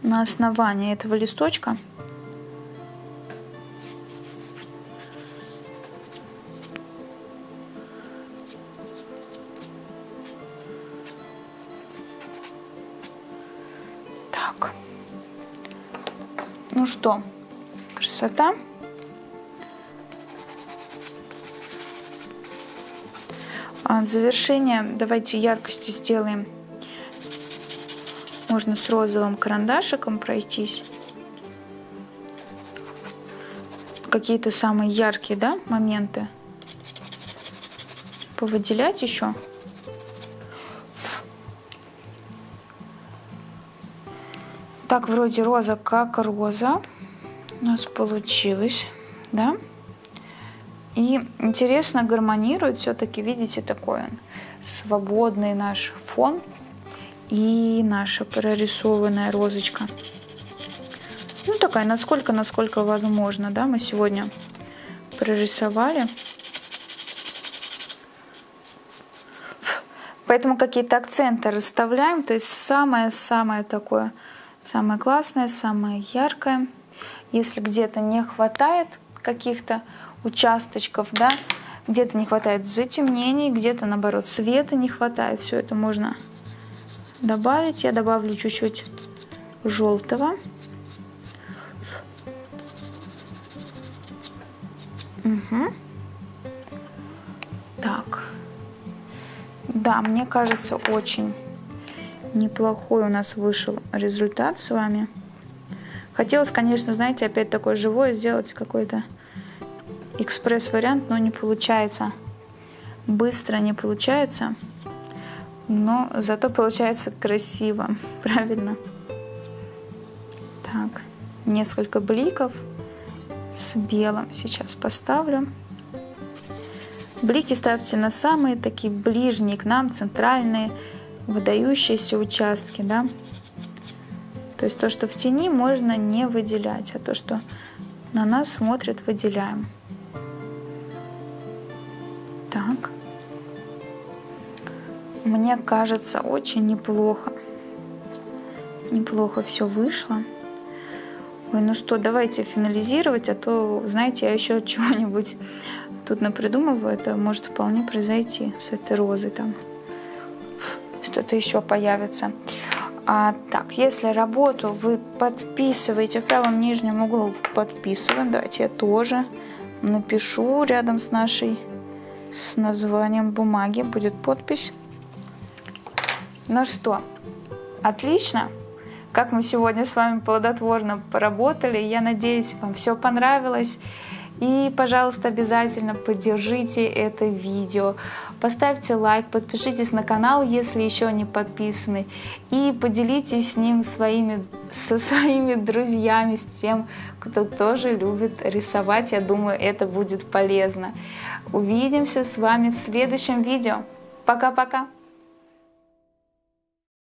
на основании этого листочка. Так. Ну что, красота. А завершение давайте яркости сделаем. Можно с розовым карандашиком пройтись. Какие-то самые яркие да, моменты. Повыделять еще. Так, вроде роза как роза у нас получилось, да? И интересно гармонирует все-таки, видите, такой он свободный наш фон и наша прорисованная розочка. Ну, такая, насколько, насколько возможно, да, мы сегодня прорисовали. Поэтому какие-то акценты расставляем, то есть самое-самое такое, самое классное, самое яркое. Если где-то не хватает каких-то участочков, да, где-то не хватает затемнений, где-то наоборот света не хватает, все это можно добавить. Я добавлю чуть-чуть желтого. Угу. Так. Да, мне кажется, очень неплохой у нас вышел результат с вами. Хотелось, конечно, знаете, опять такое живое сделать какой-то экспресс-вариант, но не получается. Быстро не получается, но зато получается красиво, правильно? Так, несколько бликов с белым сейчас поставлю. Блики ставьте на самые такие ближние к нам, центральные, выдающиеся участки, да. То есть то, что в тени, можно не выделять, а то, что на нас смотрит, выделяем. Так. Мне кажется, очень неплохо. Неплохо все вышло. Ой, ну что, давайте финализировать, а то, знаете, я еще чего-нибудь тут напридумываю. Это может вполне произойти с этой розой там. Что-то еще появится. А, так, если работу вы подписываете в правом нижнем углу, подписываем. Давайте я тоже напишу рядом с нашей с названием бумаги будет подпись. Ну что, отлично. Как мы сегодня с вами плодотворно поработали. Я надеюсь, вам все понравилось. И, пожалуйста, обязательно поддержите это видео. Поставьте лайк, подпишитесь на канал, если еще не подписаны. И поделитесь с ним своими, со своими друзьями, с тем, кто тоже любит рисовать. Я думаю, это будет полезно. Увидимся с вами в следующем видео. Пока-пока!